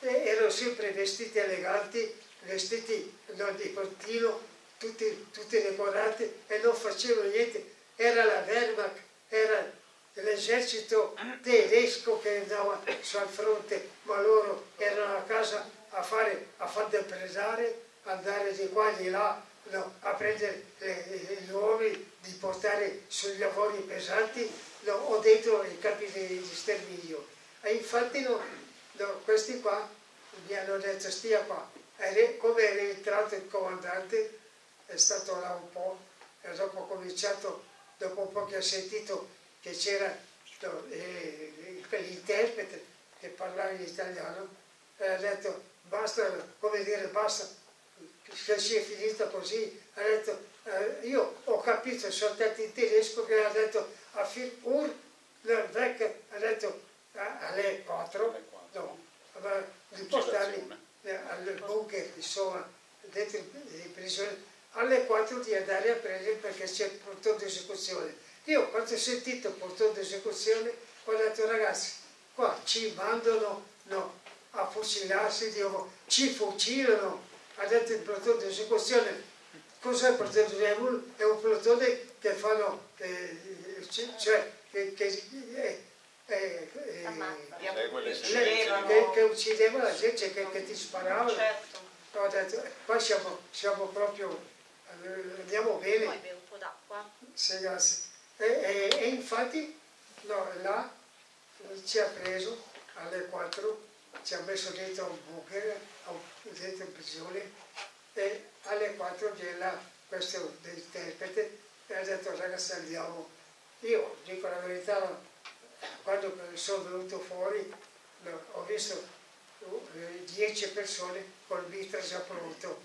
eh, erano sempre vestiti eleganti, vestiti no, di portino, tutti, tutti decorati e non facevano niente. Era la Wehrmacht, era l'esercito tedesco che andava sul fronte, ma loro erano a casa a fare, a far depredare, andare di qua e di là, no, a prendere gli uomini, di portare sui lavori pesanti no, o dentro i campi di, di sterminio. E infatti no, questi qua mi hanno detto stia qua. E come era entrato il comandante, è stato là un po', e dopo ho cominciato, dopo un po' che ha sentito che c'era eh, l'interprete che parlava in italiano e ha detto basta, come dire basta, che si è finita così, ha detto eh, io ho capito soltanto in tedesco che ha detto a fil ur vecchio ha detto alle 4 no, di portarli al bunker insomma dentro in prigione alle 4 di andare a prendere perché c'è portone di esecuzione io quando ho sentito il portone d'esecuzione ho detto ragazzi, qua ci mandano no, a fucilarsi, dico, ci fucilano, ha detto il portone d'esecuzione. Cos'è il portone d'esecuzione? È un portone che fanno, eh, cioè, che, che è, e, e, uccidevano. che, che uccideva la gente, che, che ti sparava. Certo. Ho detto, qua siamo, siamo proprio, eh, andiamo bene. Poi bevo un po' d'acqua. Sì, grazie. E, e, e infatti no, là ci ha preso alle 4, ci ha messo dentro un bunker, dentro in prigione e alle 4 viene là questo interprete e ha detto ragazzi andiamo. Io dico la verità, quando sono venuto fuori no, ho visto 10 persone col mitra già pronto,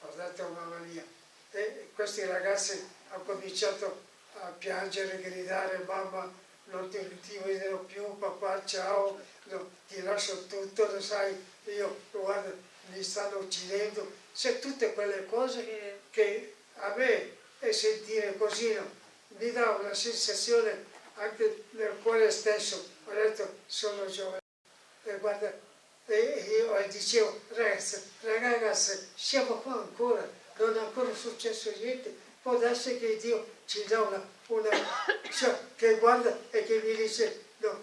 ho detto mamma mia. E questi ragazzi hanno cominciato a piangere, gridare mamma non ti, ti vedrò più, papà ciao, no, ti lascio tutto, lo sai, io guarda, mi stanno uccidendo, c'è tutte quelle cose che a me e sentire così no, mi dà una sensazione anche nel cuore stesso, ho detto sono giovane. E guarda, e io dicevo ragazzi, ragazzi, siamo qua ancora, non è ancora successo niente, può darsi che Dio ci dà una, una cioè, che guarda e che mi dice no,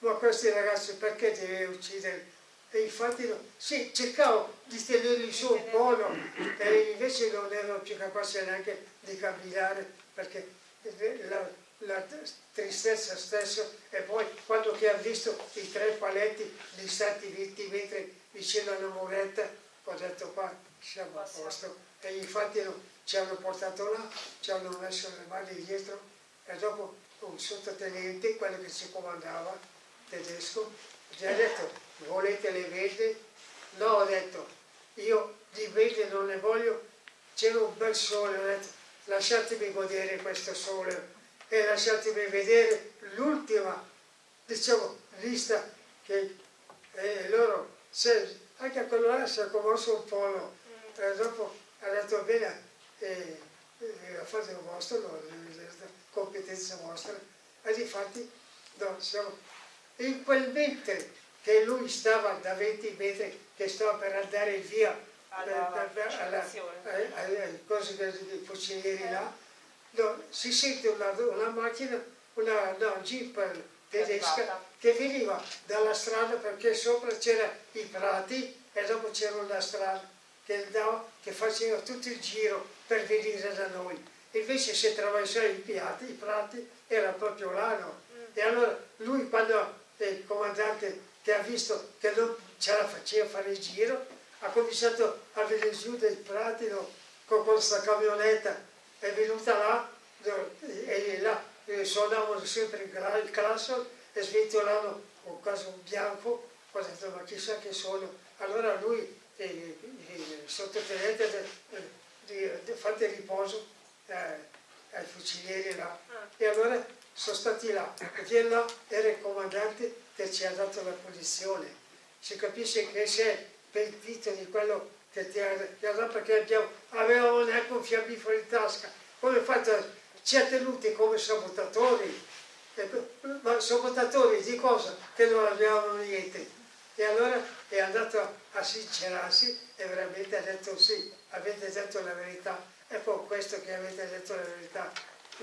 ma questi ragazzi perché devi uccidere? E infatti no, sì, cercavo di tenerli su un po', no? e invece non erano più capaci neanche di camminare perché la, la tristezza stessa e poi quando che ha visto i tre paletti distati 20 metri vicino alla muretta ho detto qua siamo a posto e infatti no, ci hanno portato là, ci hanno messo le mani dietro e dopo un sottotenente, quello che ci comandava, tedesco, gli ha detto volete le verde? No, ho detto io di verde non ne voglio, c'era un bel sole, ho detto lasciatemi godere questo sole e lasciatemi vedere l'ultima diciamo, lista che eh, loro, se, anche a quello là si è commosso un po', no? e dopo ha detto bene, eh, eh, fate il vostro, no, competenza vostra, e difatti no, siamo, in quel mentre che lui stava da 20 metri, che stava per andare via alla, per, alla, cose dei fucilieri là, no, si sente una, una macchina, una no, jeep tedesca che veniva dalla strada perché sopra c'erano i prati e dopo c'era una strada che, dava, che faceva tutto il giro per venire da noi. Invece se attraversava i, piatti, i prati era proprio là, no? Mm. E allora lui quando il comandante che ha visto che non ce la faceva fare il giro, ha cominciato a venire giù dei prati con questa camionetta, è venuta là e là suonavano sempre il classo e sventolano un caso bianco, ho detto ma chissà che sono. Allora lui il sottotenente di, di, fate riposo eh, ai fucilieri là. Ah. e allora sono stati là perché là era il comandante che ci ha dato la posizione si capisce che si è pentito di quello che ti ha, dato perché abbiamo, avevamo neanche un fiammifero in tasca. Come fatto? Ci ha tenuti come sabotatori. Ma sabotatori di cosa? che non avevamo niente. E allora è andato a sincerarsi e veramente ha detto sì, avete detto la verità, è per questo che avete detto la verità,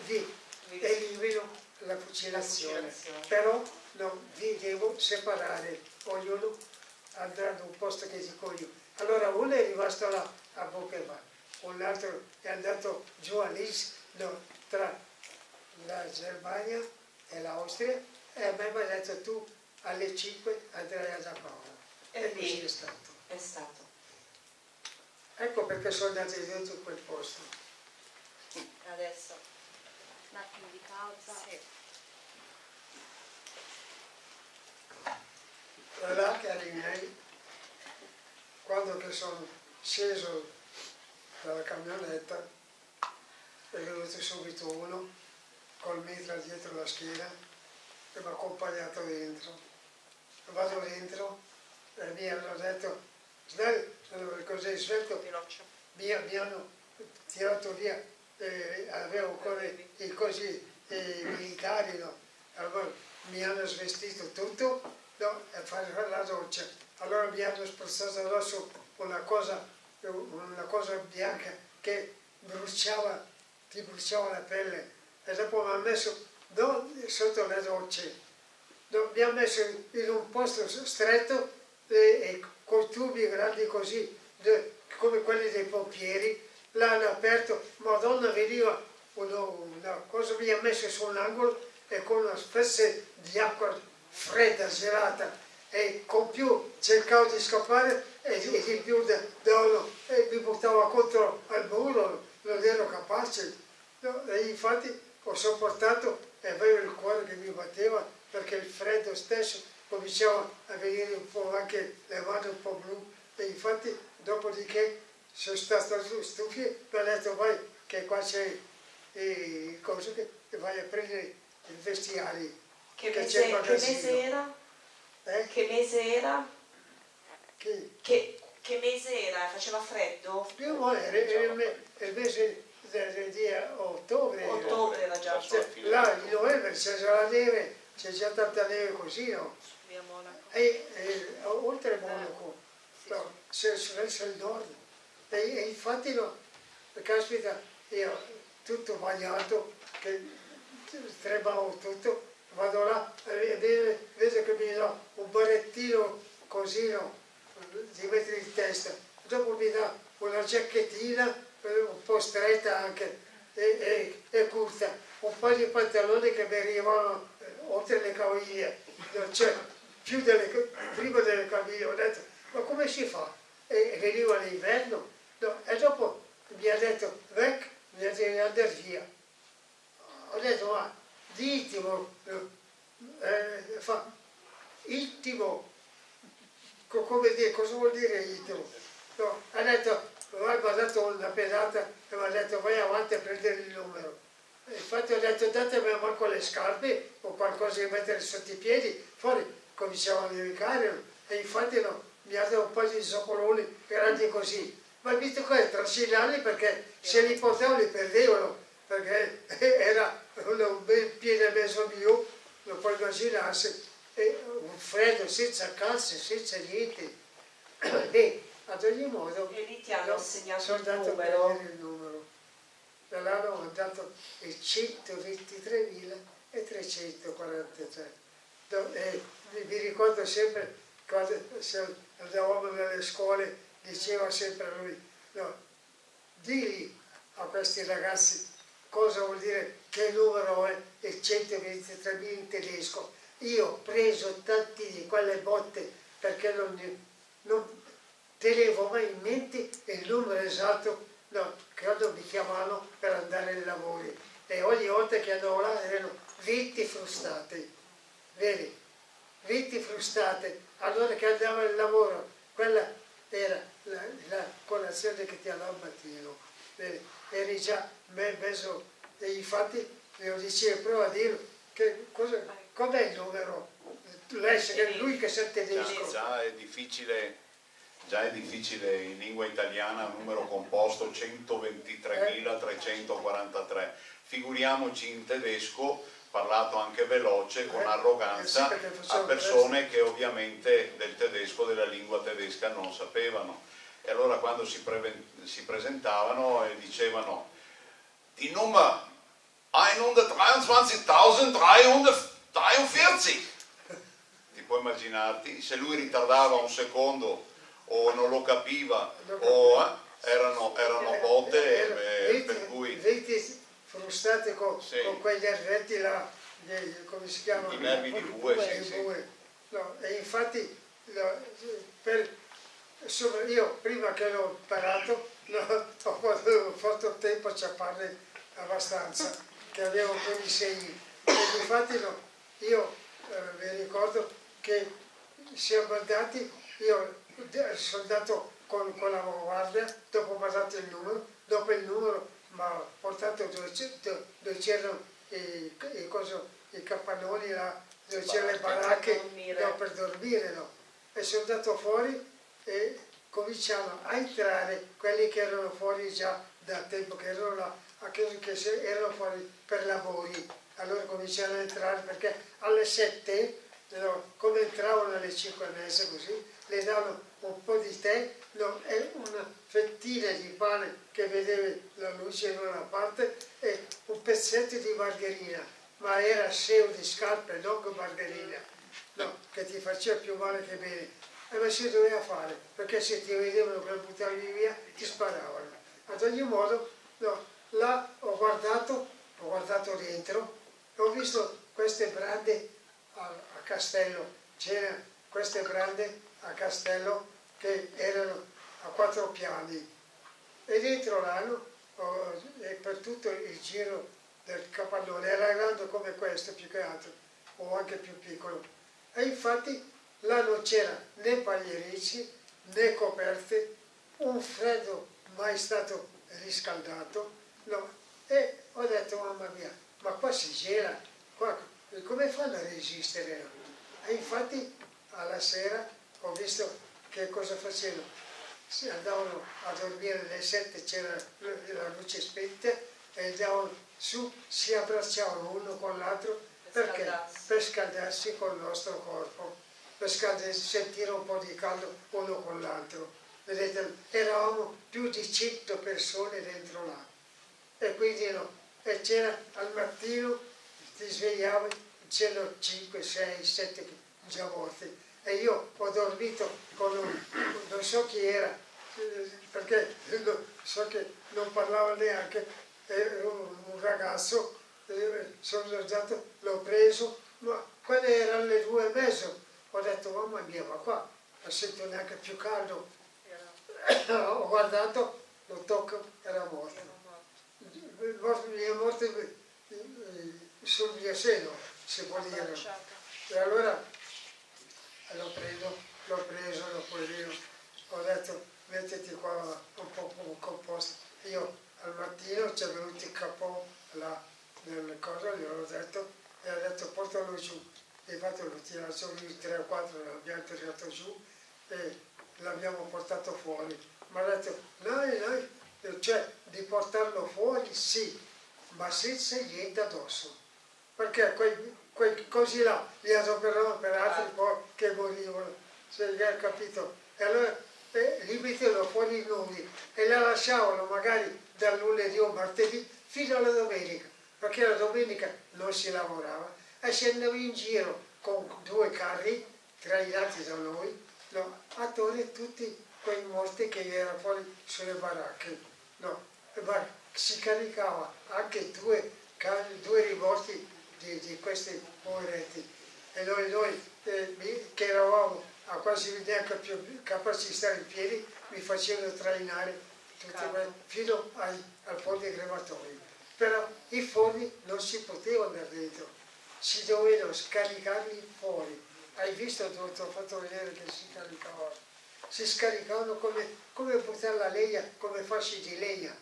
vi elimino la fucilazione, però non vi devo separare, ognuno andrà da un posto che dico io. Allora uno è rimasto là a Bochema, un altro è andato giù a Lis, no, tra la Germania e l'Austria e a me mi ha detto tu alle 5 andrei a Giampaolo. E, e così è stato. È stato. Ecco perché sono andati dentro in quel posto. Adesso. Un attimo di pausa. Sì. E là, cari miei, quando che sono sceso dalla camionetta, è venuto subito uno col mitra dietro la schiena e mi ha accompagnato dentro vado dentro e mi hanno detto Snell, così svelto, mi, mi hanno tirato via, eh, avevo ancora i cosi eh, militari, no? allora mi hanno svestito tutto no? e fare la doccia. Allora mi hanno spruzzato addosso una cosa, una cosa bianca che bruciava, ti bruciava la pelle e dopo mi hanno messo no, sotto le docce no, mi ha messo in un posto stretto e, e con tubi grandi così, de, come quelli dei pompieri, l'hanno aperto, madonna veniva una, una cosa, mi ha messo su un angolo e con una specie di acqua fredda, gelata, e con più cercavo di scappare e, e di più da, da, e mi buttava contro al muro, non ero capace. No, e infatti ho sopportato e avevo il cuore che mi batteva perché il freddo stesso cominciava a venire un po' anche le mani un po' blu e infatti dopodiché sono stato stufio e ho detto vai che qua c'è eh, cose che vai a prendere il vestiario che, che mese, che mese era? Eh? che mese era? Che? Che, che mese era? faceva freddo? No, era, era il, mese di ottobre ottobre era già cioè, là in novembre c'è già la neve c'è già tanta neve così no? E, e oltre Monaco. Eh, no, c'è verso il nord e, e infatti no, caspita io tutto bagnato che tremavo tutto vado là e vedo che mi dà un barettino così no, di mettere in testa. Dopo mi dà una giacchettina un po' stretta anche e, e, e curta. Un paio di pantaloni che mi arrivavano eh, oltre le caviglie. Cioè più delle, prima delle caviglie ho detto ma come si fa? e, veniva l'inverno no, e dopo mi ha detto vec mi ha detto di via. Ho detto ma ditimo eh, fa intimo come dire cosa vuol dire intimo no, ha detto mi ha dato una pedata e mi ha detto vai avanti a prendere il numero. Infatti ho detto datemi manco le scarpe o qualcosa da mettere sotto i piedi fuori cominciavo a nevicare e infatti no, mi ha dato un po' di zoccoloni grandi così. Ma visto che trascinarli perché se li portavo li perdevano perché [laughs] era un bel piede mezzo mio lo puoi immaginarsi e un freddo senza calze senza niente. [clears throat] E ad ogni modo e lì ti hanno assegnato sono il numero. il numero. Da là ho dato il 123.343 mi ricordo sempre quando andavamo nelle scuole diceva sempre lui no, digli a questi ragazzi cosa vuol dire che numero è il 123.000 in tedesco io ho preso tanti di quelle botte perché non, non tenevo mai in mente il numero esatto no, quando mi chiamavano per andare ai lavori e ogni volta che andavo là erano 20 frustate, vedi? 20 frustate, allora che andavo al lavoro, quella era la, la colazione che ti andava al mattino? Eri già messo, e infatti io dicevo, prova a cosa, com'è il numero? Lui che sa tedesco. Già, già è difficile già è difficile in lingua italiana numero composto 123.343, figuriamoci in tedesco parlato anche veloce, con Eh, arroganza, a persone che ovviamente del tedesco, della lingua tedesca non sapevano. E allora quando si, pre- si presentavano e dicevano die Nummer 123.343, ti puoi immaginarti, se lui ritardava un secondo o non lo capiva o eh, erano, erano botte eh, per cui 20 frustate con, Sì. con quegli arretti là, dei- come si chiamano? i nervi di bue, sì, sì. No, e infatti per- io prima che l'ho imparato [laughs] no, ho fatto- ho tempo a ciapparne abbastanza, che avevo quei segni. E infatti no, io eh, mi ricordo che siamo andati, io sono andato con, con la guardia, dopo mi ha dato il numero, dopo il numero mi ha portato dove c'erano i, i, i capannoni là, dove c'erano le Baracche baracche per dormire. no, per dormire. No. E sono andato fuori e cominciano a entrare quelli che erano fuori già da tempo, che erano là, a che, erano fuori per lavori. Allora cominciano a entrare perché alle 7, no, come entravano alle 5 e mezza così, le davano un po' di tè no, e una fettina di pane che vedevi la luce in una parte e un pezzetto di margherina, ma era seo di scarpe, non margherina. che ti faceva più male che bene. E ma si doveva fare, perché se ti vedevano per buttarli via ti sparavano. Ad ogni modo, no, là ho guardato, ho guardato dentro ho visto queste brande a, a Castello, c'erano queste brande a Castello che erano a quattro piani. E dentro l'anno e per tutto il giro del capannone. Era grande come questo più che altro o anche più piccolo. E infatti là non c'era né paglierici né coperte. Un freddo mai stato riscaldato. No. e ho detto mamma mia ma qua si gela qua, come fanno a resistere? E infatti alla sera ho visto che cosa facevano si andavano a dormire alle sette, c'era la luce spenta e andavano su, si abbracciavano uno con l'altro perché? Per scaldarsi col nostro corpo, per scaldarsi, sentire un po' di caldo uno con l'altro. Vedete, eravamo più di 100 persone dentro là e quindi no, e c'era al mattino, ti svegliavi, c'erano 5, 6, 7 già morti e io ho dormito con un, non so chi era, perché so che non parlava neanche, era un ragazzo, sono andato, l'ho preso, ma quelle erano le due e mezzo, ho detto mamma mia, ma qua non sento neanche più caldo, ho guardato, lo tocco, era morto, mi è morto sul mio seno, si può dire. E allora l'ho preso, l'ho preso, l'ho preso, ho detto mettiti qua un po' composto. Io al mattino ci è venuto il capo là nelle cose, gli ho detto, e ha detto portalo giù. E infatti l'ho tirato giù, 3 o 4 l'abbiamo tirato giù e l'abbiamo portato fuori. Ma ha detto, noi, noi, cioè di portarlo fuori sì, ma senza niente addosso. Perché quei, quei così là li adoperavano per altri ah. poi che morivano, se hai capito? E allora eh, li mettevano fuori i nomi e la lasciavano magari dal lunedì o martedì fino alla domenica, perché la domenica non si lavorava e scendeva in giro con due carri trainati da noi no, a togliere tutti quei morti che erano fuori sulle baracche. No, ma si caricava anche due, due rimorti di, di, questi poveretti e noi, noi eh, che eravamo a quasi neanche più capaci di stare in piedi, mi facevano trainare quelle, fino ai, al forno crematorio. Però i forni non si potevano andare dentro, si dovevano scaricarli fuori. Hai visto dove ti ho fatto vedere che si caricavano? Si scaricavano come, come buttare la legna, come fasci di legna.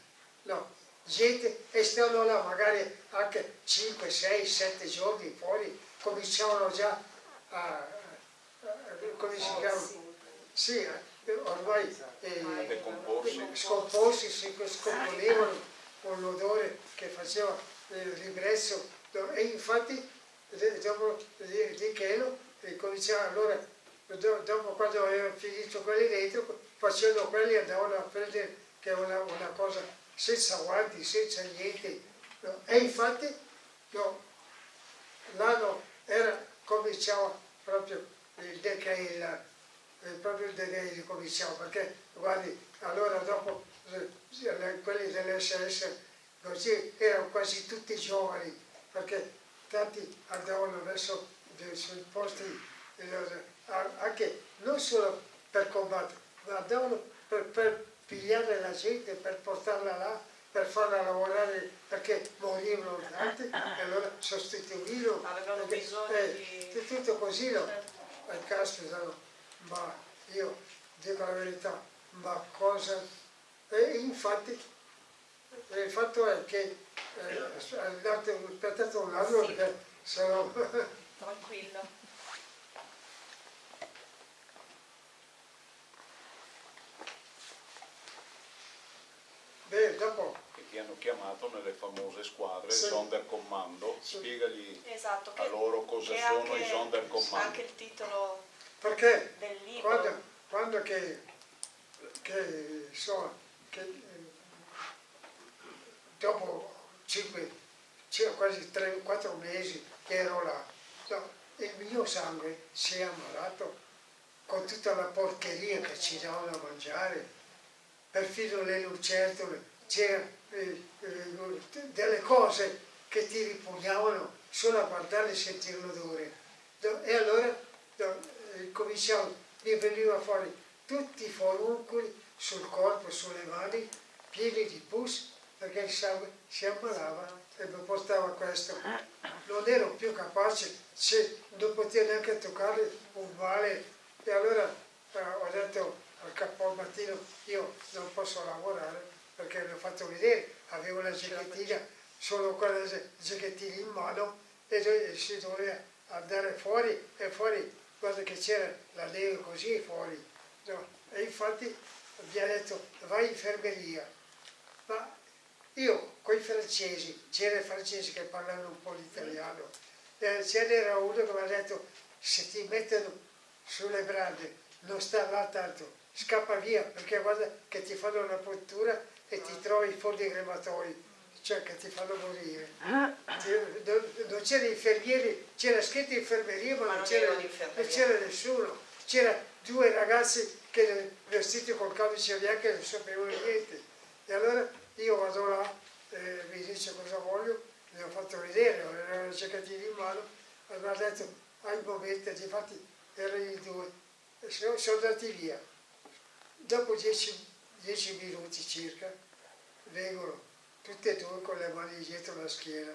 No, gente e stavano là magari anche 5, 6, 7 giorni fuori, cominciavano già a, come si chiama? Sì, eh, ormai eh, scomposti, si scomponevano con l'odore che faceva il ribrezzo e infatti dopo di Chelo cominciava allora dopo quando avevano finito quelli dentro facevano quelli e andavano a prendere che è una, una cosa senza guanti, senza niente no? e infatti no, l'anno era cominciava proprio il decail, proprio il decail cominciava, perché guardi, allora dopo eh, quelli dell'SS così erano quasi tutti giovani, perché tanti andavano verso sui posti, anche non solo per combattere, ma andavano per, per pigliare la gente, per portarla là, per farla lavorare perché morivano tanti e allora sostituivano. Avevano bisogno eh, di... Tutto così, no? Certo e caspita, ma io dico la verità, ma cosa... E infatti il fatto è che eh, aspettate un attimo sì. perché sono... Tranquillo. Beh, dopo che ti hanno chiamato nelle famose squadre sì. Sonderkommando, sì. spiegagli esatto, a loro cosa sono i Sonderkommando. Anche il titolo Perché del libro. Quando, quando che, che, so, che dopo 5, quasi 3-4 mesi che ero là, no, il mio sangue si è ammalato con tutta la porcheria che ci davano a mangiare, perfino le lucertole, c'erano eh, eh, delle cose che ti ripugnavano solo a guardare e sentire l'odore. E allora eh, cominciamo, mi veniva fuori tutti i foruncoli sul corpo, sulle mani, pieni di pus, perché il sangue si ammalava e mi portava questo. Non ero più capace, non potevo neanche toccare un male. E allora eh, ho detto al capo al mattino, io non posso lavorare perché l'ho fatto vedere, avevo la giacchettina, solo quella giacchettina in mano e si doveva andare fuori e fuori, guarda che c'era la neve così fuori. No? E infatti mi ha detto vai in infermeria. Ma io con i francesi, c'erano i francesi che parlavano un po' l'italiano, eh, ce n'era uno che mi ha detto se ti mettono sulle brande non sta là tanto, scappa via perché guarda che ti fanno una puntura e ti trovi i fondi crematori, cioè che ti fanno morire. Non c'erano infermieri, c'era scritto infermeria ma, ma non c'era nessuno, c'era due ragazzi che vestiti col codice bianco non sapevano niente. E allora io vado là, eh, mi dice cosa voglio, mi ho fatto vedere, avevo una giacchettino in mano, e mi ha detto, hai un momento, infatti erano i due, e sono, sono andati via. Dopo dieci, dieci minuti circa, vengono tutte e due con le mani dietro la schiena.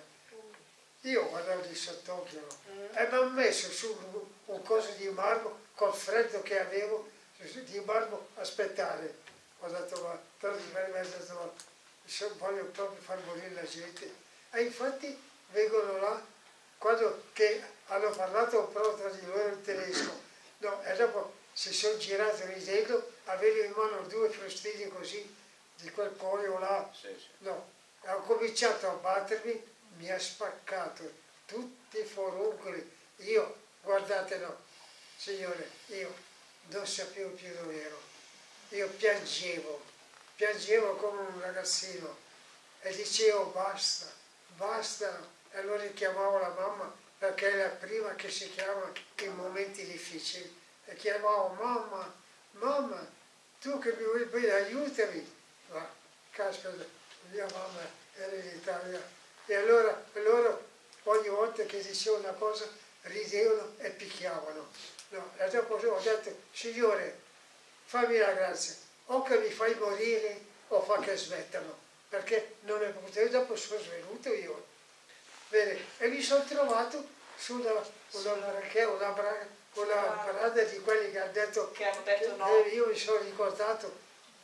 Io guardavo di sott'occhio mm. e mi hanno messo su un, coso di marmo col freddo che avevo, di marmo aspettare. Ho detto, ma per me ho detto, ma voglio proprio far morire la gente. E infatti vengono là, quando hanno parlato però tra di loro in tedesco, no, e dopo si sono girati ridendo, avevo in mano due frustini così, di quel pollo là, sì, sì. no, ho cominciato a battermi, mi ha spaccato tutti i foruncoli, io, guardate no, signore, io non sapevo più dove ero, io piangevo, piangevo come un ragazzino e dicevo basta, basta. E allora chiamavo la mamma perché è la prima che si chiama in momenti difficili. E chiamavo mamma, mamma, tu che mi vuoi bene aiutami. Ma caspita, mia mamma era in Italia. E allora loro ogni volta che dicevo una cosa ridevano e picchiavano. No, e dopo ho detto, signore, fammi la grazia, o che mi fai morire o fa che smettano, perché non è potuto, dopo sono svenuto io. Bene, e mi sono trovato sulla una, una, una brada di quelli che hanno detto, che hanno detto no. Eh, io mi sono ricordato,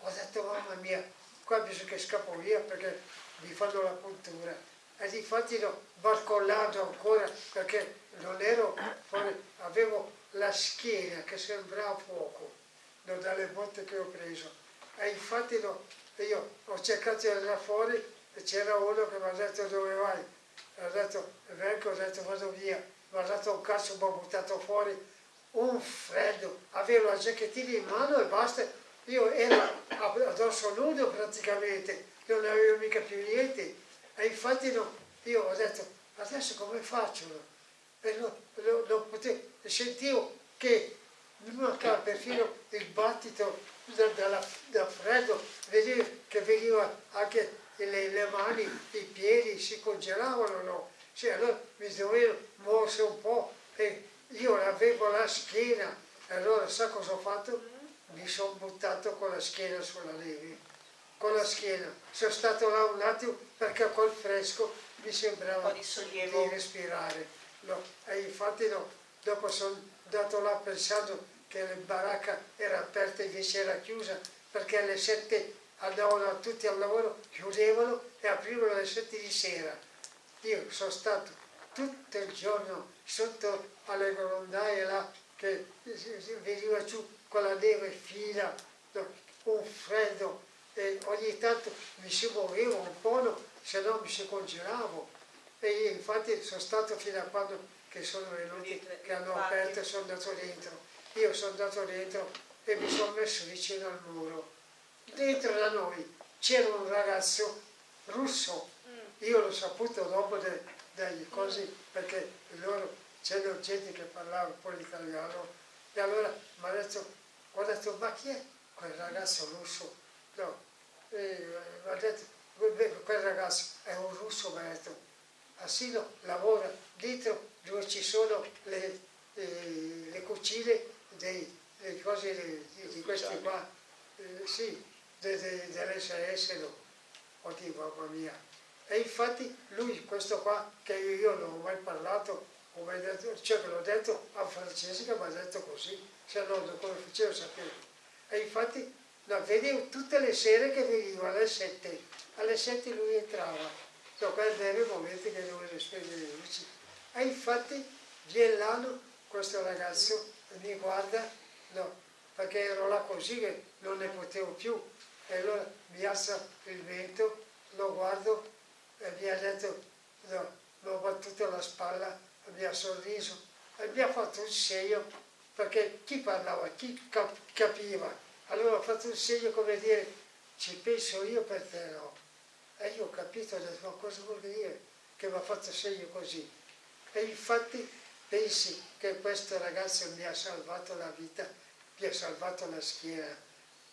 ho detto mamma mia, qua bisogna che scappo via perché mi fanno la puntura. E infatti l'ho barcollato ancora perché non ero fuori, avevo la schiena che sembrava fuoco dalle botte che ho preso. E infatti no, io ho cercato di andare fuori e c'era uno che mi ha detto dove vai? Ha detto vengo, ho detto vado via. Mi ha dato un cazzo, mi ha buttato fuori un freddo. Avevo la giacchettina in mano e basta. Io ero addosso nudo praticamente, non avevo mica più niente. E infatti no, io ho detto adesso come faccio? E non, non, non potevo, sentivo che mi mancava perfino il battito da, da, da freddo, vedevo che veniva anche le, le, mani, i piedi si congelavano, no? Cioè, allora mi dovevo muovere un po' e io avevo la schiena, e allora sa cosa ho fatto? Mi sono buttato con la schiena sulla neve, con la schiena. Sono stato là un attimo perché col fresco mi sembrava di, di, respirare. No? E infatti no, dopo sono andato là pensando che la baracca era aperta invece era chiusa perché alle sette andavano tutti al lavoro, chiudevano e aprivano alle sette di sera. Io sono stato tutto il giorno sotto alle grondaie là che veniva giù con la neve fina, un freddo e ogni tanto mi si muovevo un po', se no mi si congelavo. E infatti sono stato fino a quando che sono venuti, che hanno aperto e sono andato dentro io sono andato dentro e mi sono messo vicino al muro. Dentro da noi c'era un ragazzo russo, io l'ho saputo dopo delle cose perché loro c'era gente che parlava un po' l'italiano e allora mi ha detto, ho detto ma chi è quel ragazzo russo? No, e mi ha detto, quel ragazzo è un russo, mi ha detto, Assino lavora dentro dove ci sono le, eh, le cucine dei, le cose di, di questi qua, eh, sì, de, de, dell'SS, no. oddio mamma mia. E infatti lui, questo qua, che io non ho mai parlato, ho mai detto, cioè che l'ho detto a Francesca, mi ha detto così, se no come facevo sapere. E infatti no, vedevo tutte le sere che veniva alle sette, alle sette lui entrava No, quello era il momento che dovevo spegnere le luci. E infatti viene l'anno questo ragazzo mi guarda, no, perché ero là così che non ne potevo più. E allora mi alza il vento, lo guardo e mi ha detto, no, mi ho battuto la spalla, mi ha sorriso e mi ha fatto un segno, perché chi parlava, chi capiva. Allora ho fatto un segno come dire, ci penso io per te no. E io ho capito, ho detto, ma cosa vuol dire che mi ha fatto segno così? E infatti pensi che questo ragazzo mi ha salvato la vita, mi ha salvato la schiena.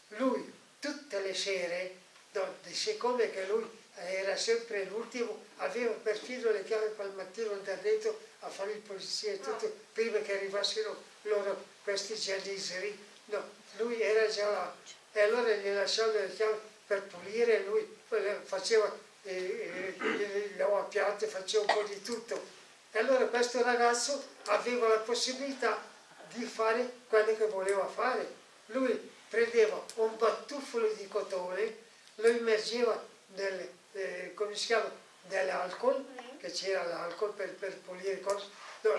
Lui, tutte le sere, no, siccome che lui era sempre l'ultimo, aveva perfino le chiavi al mattino da dentro a fare il polizia e tutto, prima che arrivassero loro, questi gialliseri, no, lui era già là. E allora gli lasciavo le chiavi per pulire, lui faceva eh, eh, lavapiatti, faceva un po' di tutto. E allora questo ragazzo aveva la possibilità di fare quello che voleva fare. Lui prendeva un batuffolo di cotone, lo immergeva nel, eh, come si chiama, nell'alcol, che c'era l'alcol per, per pulire cose, no,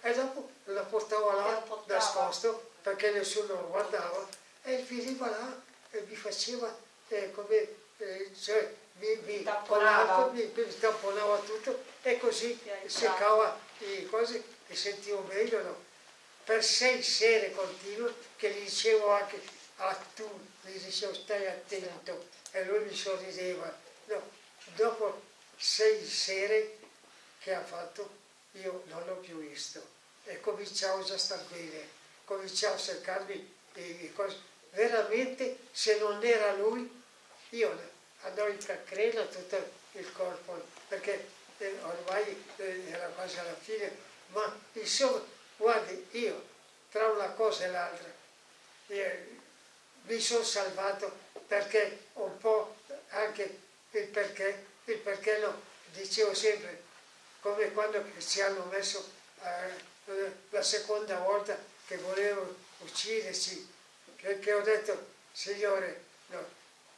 e dopo lo portava là nascosto perché nessuno lo guardava e veniva là e mi faceva eh, come eh, cioè, mi, mi, tamponava. mi, mi tamponava tutto e così seccava le cose e sentivo meglio. No? Per sei sere continue che gli dicevo anche a tu, gli dicevo stai attento e lui mi sorrideva. No, dopo sei sere che ha fatto io non l'ho più visto e cominciavo già a star bene, cominciavo a cercarmi le cose. Veramente se non era lui io andò in cancrena tutto il corpo, perché eh, ormai eh, era quasi alla fine, ma insomma, guardi, io tra una cosa e l'altra eh, mi sono salvato perché un po' anche il perché, il perché no, dicevo sempre, come quando ci hanno messo eh, la seconda volta che volevano ucciderci, che, che ho detto, Signore, no,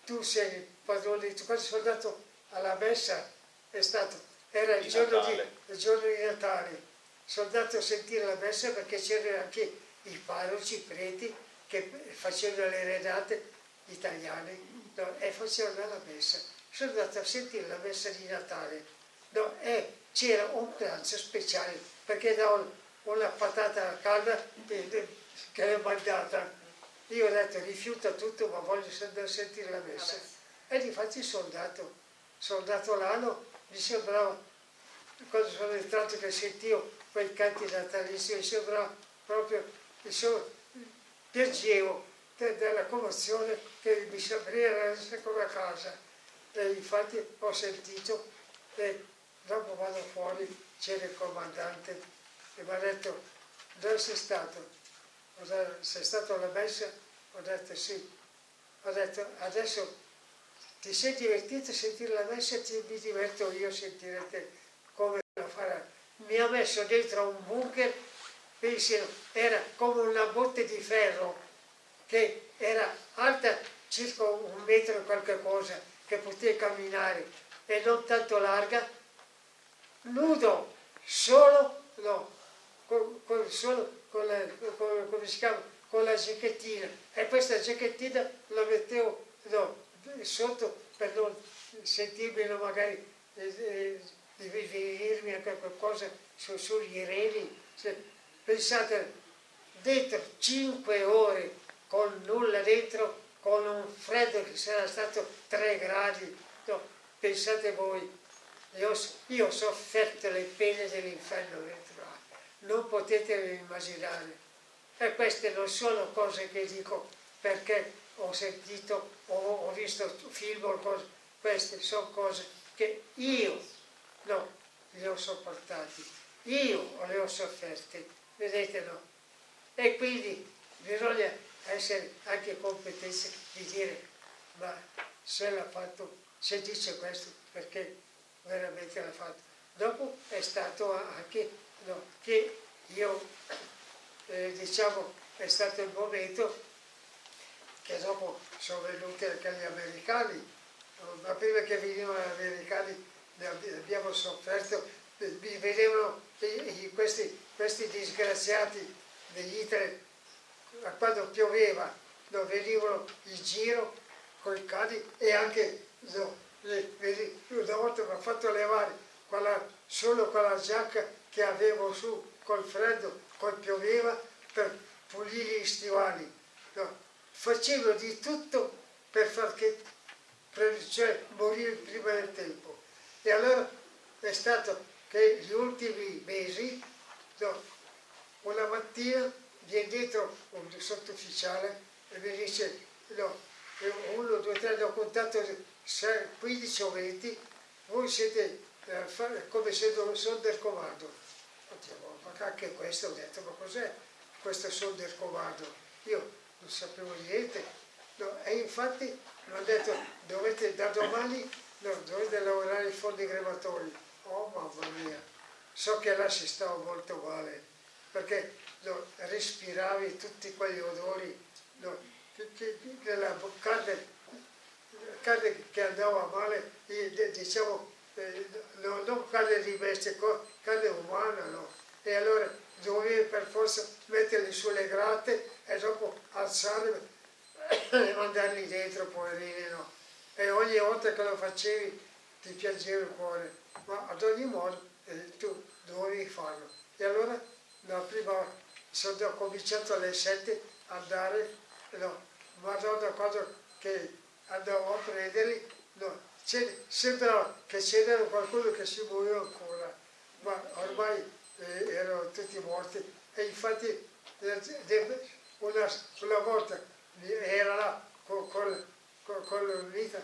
tu sei il padrone di quando sono andato alla messa è stato, era il giorno, di, il giorno, di, Natale, sono andato a sentire la messa perché c'erano anche i parroci, i preti che facevano le renate italiane no, e facevano la messa. Sono andato a sentire la messa di Natale no, e c'era un pranzo speciale perché davano una patata calda che è mandata io ho detto rifiuta tutto ma voglio sentire la messa. E difatti soldato, soldato l'anno, mi sembrava, quando sono entrato che sentivo quei canti natalizi, mi sembrava proprio, insomma, piangevo della commozione che mi sembrava essere come a casa. E infatti ho sentito e dopo vado fuori, c'era il comandante e mi ha detto dove sei stato? sei stato alla messa? Ho detto sì. Ho detto adesso ti sei divertito a sentire la messa ti, mi diverto io a sentire te come lo farà. Mi ha messo dentro un bunker, pensi, era come una botte di ferro che era alta circa un metro e qualche cosa, che poteva camminare e non tanto larga, nudo, solo, no, con, con, solo con la, con, come si chiama, con la giacchettina e questa giacchettina la mettevo no, sotto per non sentirmi no, magari eh, di venirmi a qualcosa su, sugli reni. Cioè, pensate, dentro 5 ore con nulla dentro, con un freddo che sarà stato 3 gradi, no, pensate voi, io, io ho sofferto le pene dell'inferno dentro non potete immaginare. E queste non sono cose che dico perché ho sentito o ho visto film o cose, queste sono cose che io no, le ho sopportate, io le ho sofferte, vedete no? E quindi bisogna essere anche competenti di dire ma se l'ha fatto, se dice questo perché veramente l'ha fatto. Dopo è stato anche no, che io eh, diciamo è stato il momento che dopo sono venuti anche gli americani, ma prima che venivano gli americani abbiamo sofferto, mi vedevano questi, questi disgraziati degli Hitler, quando pioveva, no, venivano in giro con i cani e anche una volta mi ha fatto levare quella, solo quella giacca che avevo su col freddo, col pioveva, per pulire gli stivali. No, facevo di tutto per far che, per, cioè, morire prima del tempo. E allora è stato che gli ultimi mesi, no, una mattina viene dietro un sottufficiale e mi dice, no, uno, due, tre, ho contato 15 o 20, voi siete eh, come se sono del comando. Oddio, ma anche questo ho detto, ma cos'è questo sono del comando? Io non sapevo niente. No, e infatti mi hanno detto, dovete da domani no, dovete lavorare in fondi crematori. Oh mamma mia, so che là si stava molto male, perché no, respiravi tutti quegli odori no, della carne, carne che andava male, diciamo, eh, no, non carne di bestia, carne umana, no? E allora dovevi per forza metterli sulle grate e dopo alzarli [coughs] e mandarli dentro, poverini, no? E ogni volta che lo facevi ti piaceva il cuore, ma ad ogni modo eh, tu dovevi farlo. E allora la prima, sono cominciato alle sette a andare, no, madonna quando che andavo a prenderli, no, sembrava che c'era qualcuno che si muoveva ancora, ma ormai eh, erano tutti morti. E infatti una, una volta era là con, con, con, con la vita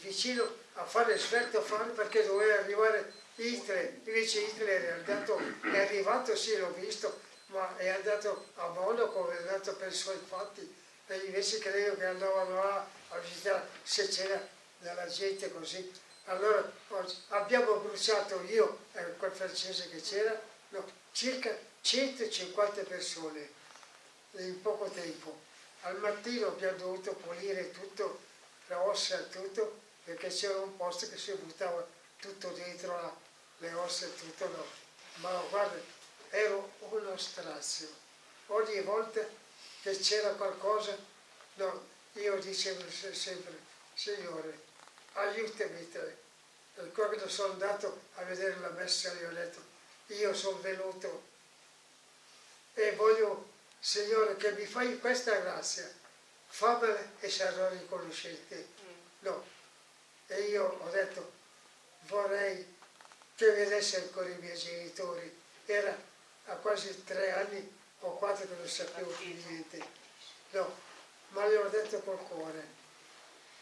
vicino a fare svelto a fare perché doveva arrivare Hitler, invece Hitler è, andato, è arrivato, sì l'ho visto, ma è andato a Monaco, è andato per i suoi fatti e invece credo che andavano là a visitare se c'era della gente così. Allora abbiamo bruciato io e quel francese che c'era, no, circa 150 persone in poco tempo. Al mattino abbiamo dovuto pulire tutto, le ossa e tutto, perché c'era un posto che si buttava tutto dentro la, le ossa e tutto, no. Ma guarda, ero uno strazio. Ogni volta che c'era qualcosa, no, io dicevo sempre, Signore, aiutami te. E quando sono andato a vedere la messa gli ho detto, io sono venuto e voglio, Signore, che mi fai questa grazia, fammela e sarò riconoscente. Mm. No. E io ho detto, vorrei che vedesse ancora i miei genitori. Era a quasi tre anni o quattro che non sapevo più niente. No, ma gli ho detto col cuore.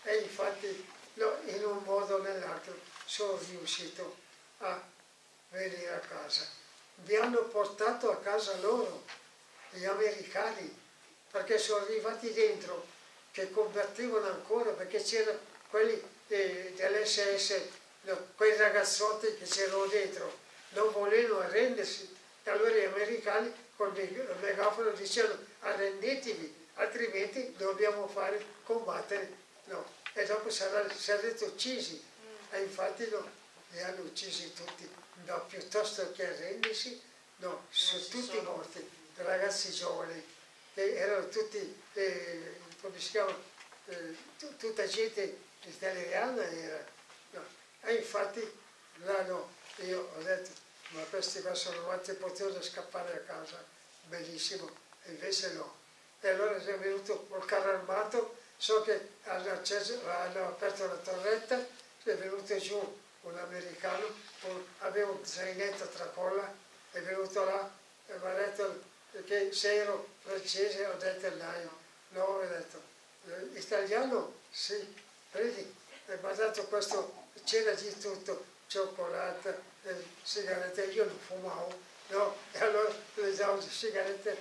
E infatti no, in un modo o nell'altro sono riuscito a venire a casa. Mi hanno portato a casa loro, gli americani, perché sono arrivati dentro, che combattevano ancora, perché c'erano quelli eh, dell'SS, no, quei ragazzotti che c'erano dentro, non volevano arrendersi. E allora gli americani col megafono dicevano arrendetevi, altrimenti dobbiamo fare combattere. No e dopo sarete uccisi. E infatti no, li hanno uccisi tutti, no, piuttosto che arrendersi, no, sono tutti morti, ragazzi giovani, che erano tutti, eh, come si chiama, eh, tutta gente italiana era. No. E infatti là no, io ho detto, ma questi qua sono morti e potevano scappare a casa, bellissimo, e invece no. E allora è venuto col carro armato So che hanno, acceso, hanno aperto la torretta, è venuto giù un americano, aveva un zainetto tra colla è venuto là e mi ha detto che se ero francese ho detto no, no ho detto eh, italiano? Sì, vedi, mi ha dato questo, c'era di tutto, cioccolata, eh, sigarette, io non fumavo, no? E allora le davo le sigarette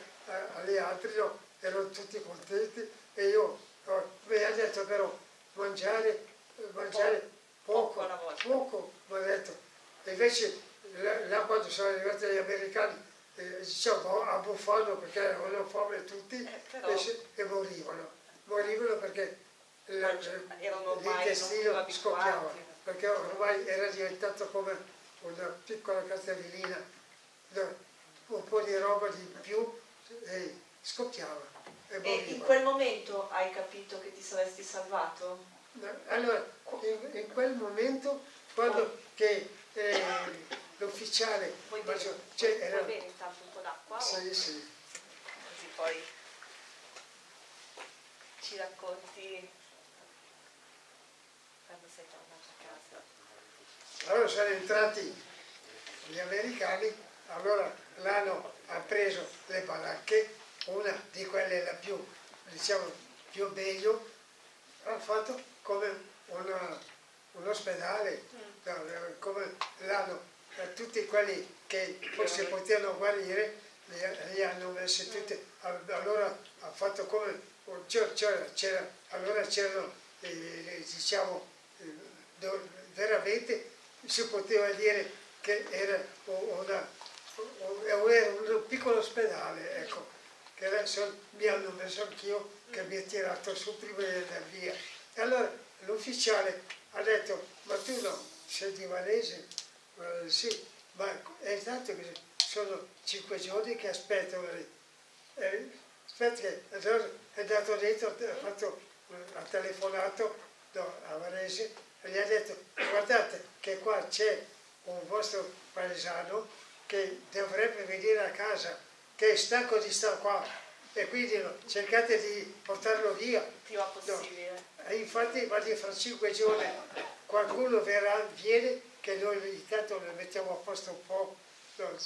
agli altri, no? Erano tutti contenti e io no, mi ha detto però mangiare, mangiare poco, poco, mi ha detto. E invece là quando sono arrivati gli americani eh, diciamo, abbuffando perché avevano fame tutti eh, però... e, e, morivano. Morivano perché l'intestino scoppiava, perché ormai era diventato come una piccola cartellina, un po' di roba di più e scoppiava. E, e in quel momento hai capito che ti saresti salvato? Allora, in, in quel momento, quando oh. che eh, l'ufficiale... Vuoi bere, cioè, vuoi, era, bere intanto un po' d'acqua? Sì, o? sì. Così poi ci racconti quando sei tornato a casa. Allora sono entrati gli americani, allora l'hanno ha preso le baracche, una di quelle la più, diciamo, più meglio, ha fatto come una, un ospedale, come l'hanno tutti quelli che forse potevano guarire li, li hanno messi tutti, allora ha fatto come, allora c'erano, eh, diciamo, eh, veramente si poteva dire che era una, un, piccolo ospedale, ecco, che adesso mi hanno messo anch'io, che mi ha tirato su prima di andare via. E allora l'ufficiale ha detto, ma tu no, sei di Varese? Eh, sì, ma è esatto che sono cinque giorni che aspettano lì. Eh, aspetta che allora è andato dentro, ha, fatto, ha telefonato no, a Varese e gli ha detto guardate che qua c'è un vostro paesano che dovrebbe venire a casa, che è stanco di stare qua e quindi no, cercate di portarlo via. Prima possibile. No. Infatti, ma fra cinque giorni qualcuno verrà, viene che noi intanto le mettiamo a posto un po',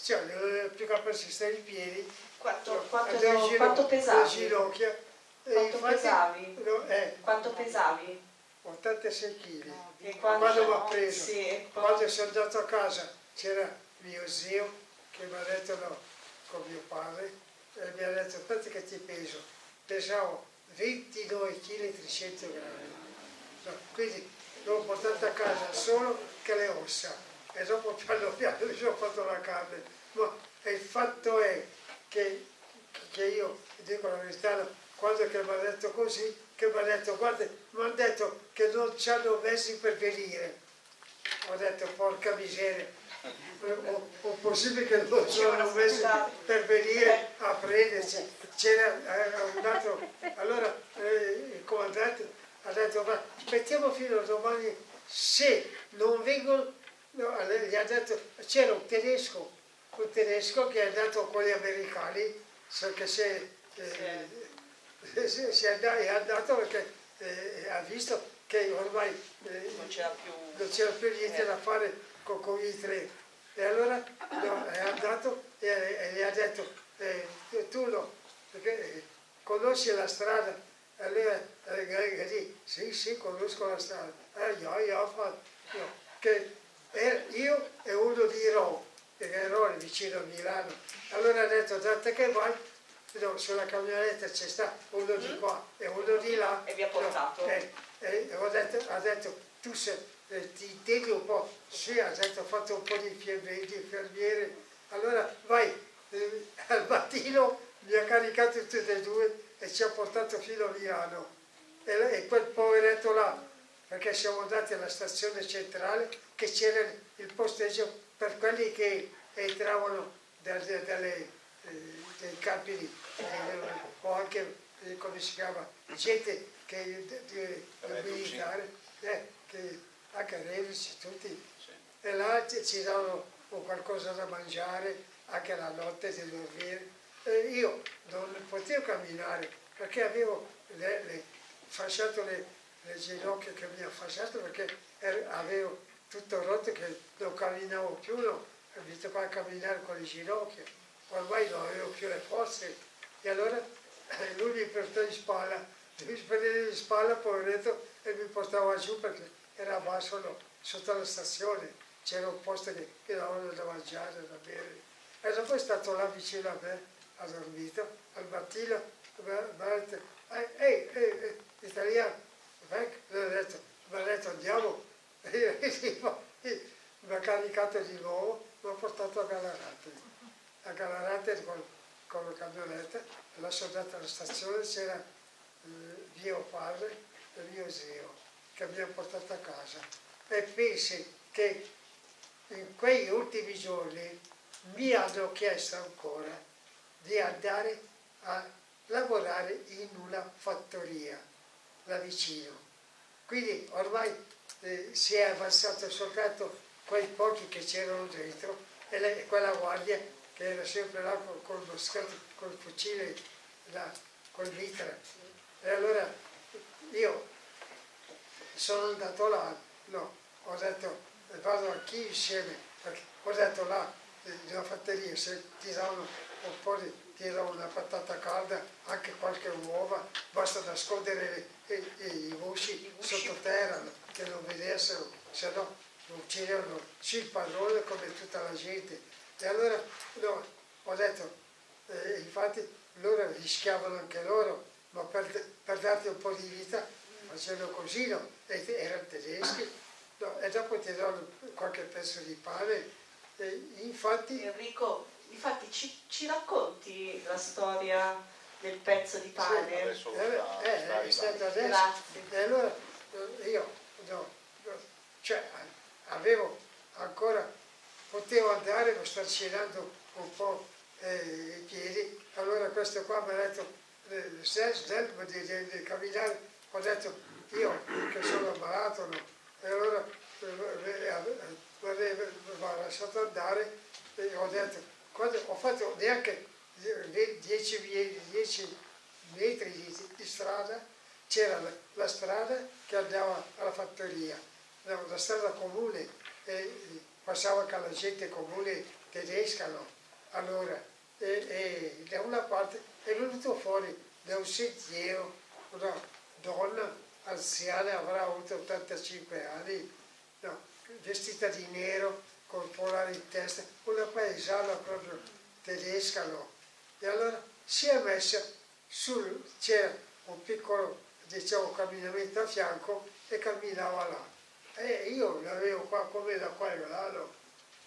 cioè non è più capace di stare in piedi, quanto, quanto, ginocchia, quanto pesavi? Ginocchia, quanto infatti, pesavi? No, eh, quanto pesavi? 86 kg. No, quando, quando mi ha preso, sì, quando sono andato a casa c'era mio zio che mi ha detto no, con mio padre, e mi ha detto aspetta che ti peso, pesavo 29 kg 300 grammi. No, quindi l'ho portata a casa solo che le ossa e dopo [laughs] piano piano mi sono fatto la carne. Ma il fatto è che, che io, dico la verità, quando mi ha detto così, che mi ha detto, guarda, mi hanno detto che non ci hanno messi per venire. Ho detto, porca miseria, o, o possibile che non ci hanno messi per venire a prenderci. C'era eh, un altro, allora eh, il comandante ha detto ma aspettiamo fino a domani se non vengono, no, gli ha detto c'era un tedesco, un tedesco che è andato con gli americani, che si è, eh, si, si è andato perché eh, ha visto che ormai eh, non c'era più, più, niente da fare con, con, i tre. E allora no, è andato e, e, gli ha detto eh, tu no, perché eh, conosci la strada allora eh, lì, sì, sì, conosco la strada. Eh, io, io ho fatto, io, che io e uno di Ro, perché Ro è vicino a Milano. Allora ha detto, tanto che vai, no, sulla camionetta c'è sta uno di qua e uno di là. E vi ha portato? No, e, e detto, ha detto, tu sei, eh, ti integri un po', sì, ha detto, ho fatto un po' di infermiere, allora vai, eh, [laughs] al mattino mi ha caricato tutti e due e ci ha portato fino a Milano. E, e quel poveretto là, perché siamo andati alla stazione centrale, che c'era il posteggio per quelli che entravano dalle, dalle, eh, dai campi eh, o anche, eh, come si chiama, gente che, di, di, militare, eh, che, anche Revis, tutti. E là ci davano qualcosa da mangiare, anche la notte di dormire. E io non potevo camminare perché avevo le, le, fasciato le, le, ginocchia che mi ha fasciato perché ero, avevo tutto rotto che non camminavo più, no, ho visto qua a camminare con le ginocchia, ormai non avevo più le forze e allora eh, lui mi portò in spalla, mi prendeva in spalla poveretto e mi portava giù perché era basso no, sotto la stazione, c'era un posto che, che davano da mangiare, da bere. E dopo è stato là vicino a me, ha dormito, al mattino mi ha ehi, ehi, ehi, italiano, ecco, gli ho detto, mi ha detto andiamo, [laughs] mi ha caricato di nuovo, mi ha portato a Galarate. A Galarate con, con la camionetta, l'ho soldata alla stazione, c'era eh, mio padre e mio zio che hanno portato a casa. E pensi che in quegli ultimi giorni mi hanno chiesto ancora di andare a lavorare in una fattoria là vicino. Quindi ormai eh, si è avanzato soltanto quei pochi che c'erano dentro e, le, quella guardia che era sempre là col, col moschetto, col fucile, là, col mitra. E allora io sono andato là, no, ho detto vado anch'io insieme, perché ho detto là, nella fattoria, se ti danno un po' di, ti danno una patata calda, anche qualche uova, basta nascondere i, i, i usci sottoterra, che non vedessero, se no uccidevano il padrone come tutta la gente. E allora no, ho detto, eh, infatti loro rischiavano anche loro, ma per, per darti un po' di vita facevano così, no? E erano tedeschi, no? e dopo ti danno qualche pezzo di pane. E infatti... Enrico, infatti ci, ci racconti la storia del pezzo di pane? Sì, eh, eh, è stato adesso. Grazie. E allora eh, io, no, cioè, avevo ancora, potevo andare, ma sto cenando un po' eh, i piedi, allora questo qua mi ha detto, Stel, di, di, di camminare, ho detto io che sono malato, no? e allora mi ha lasciato andare e ho detto, quando ho fatto neanche 10 metri di, di strada, c'era la, la strada che andava alla fattoria no, la strada comune, eh, passava con la gente comune tedesca, no? allora, e, e, da una parte è venuto fuori da un sentiero una donna anziana, avrà avuto 85 anni, no, vestita di nero, con polare in testa, una paesana proprio tedesca, no? E allora si è messa sul, c'era un piccolo, diciamo, camminamento a fianco e camminava là. E io l'avevo qua come da qua e là, no?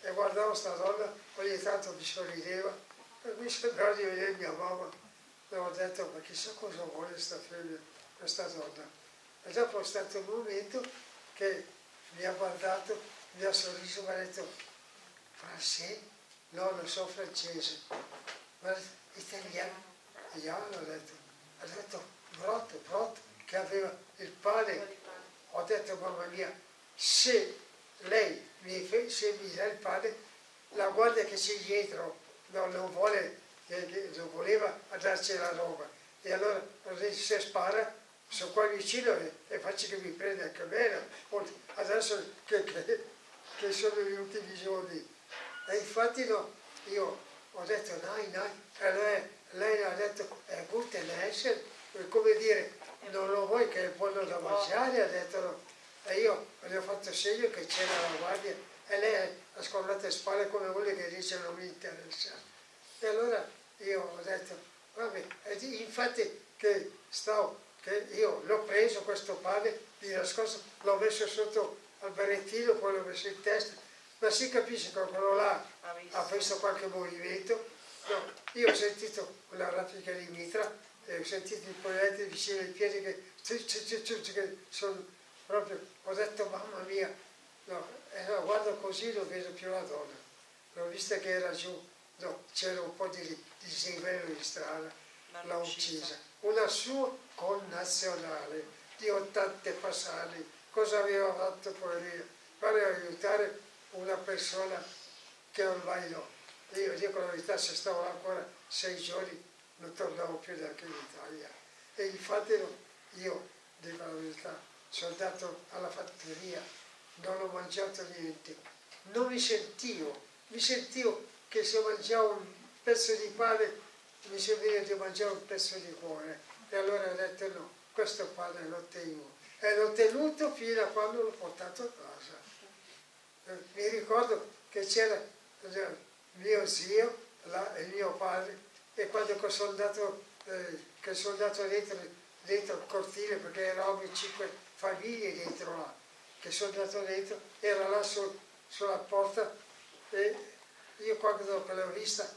e guardavo questa donna, ogni tanto mi sorrideva, e mi sembrava di vedere mia mamma. E ho detto, ma chissà cosa vuole questa figlia, questa donna. E dopo è stato un momento che mi ha guardato, mi ha sorriso e mi ha detto, francese? No, non so francese, ma italiano. E io ho detto, ha detto, brotto, brotto, che aveva il pane. Ho detto, mamma mia, se lei mi, se mi dà il pane, la guardia che c'è dietro non, non, vuole, non voleva darci la roba. E allora se spara, sono qua vicino e, e faccio che mi prenda anche me. Adesso che, che, che, sono gli ultimi giorni. E infatti no, io ho detto dai, dai, e lei, lei ha detto è guten Essen, come dire, non lo vuoi che è buono da mangiare, ha detto no. E io gli ho fatto segno che c'era la guardia e lei ha scollato le spalle come vuole che dice non mi interessa. E allora io ho detto, vabbè, infatti che stavo, che io l'ho preso questo pane di nascosto, l'ho messo sotto al berrettino, poi l'ho messo in testa, ma si capisce che quello là ha visto qualche movimento. No, io ho sentito una raffica di mitra e ho sentito i proiettili vicino ai piedi che, che sono proprio, ho detto mamma mia, no, e no, guardo così non vedo più la donna, l'ho vista che era giù, no, c'era un po' di dislivello di strada, l'ha uccisa. Una sua connazionale di 80 passati, cosa aveva fatto poverina? Per aiutare una persona che ormai no. Io dico la verità, se stavo ancora sei giorni non tornavo più neanche in Italia. E infatti io, dico la verità, sono andato alla fattoria, non ho mangiato niente, non mi sentivo mi sentivo che se mangiavo un pezzo di pane mi serviva di mangiare un pezzo di cuore. E allora ho detto no, questo pane lo tengo. E l'ho tenuto fino a quando l'ho portato a casa. Mi ricordo che c'era mio zio, là, il mio padre, e quando sono andato, eh, che sono andato dentro, dentro il cortile, perché eravamo cinque famiglie dentro là, che sono andato dentro, era là su, sulla porta e io quando l'ho vista,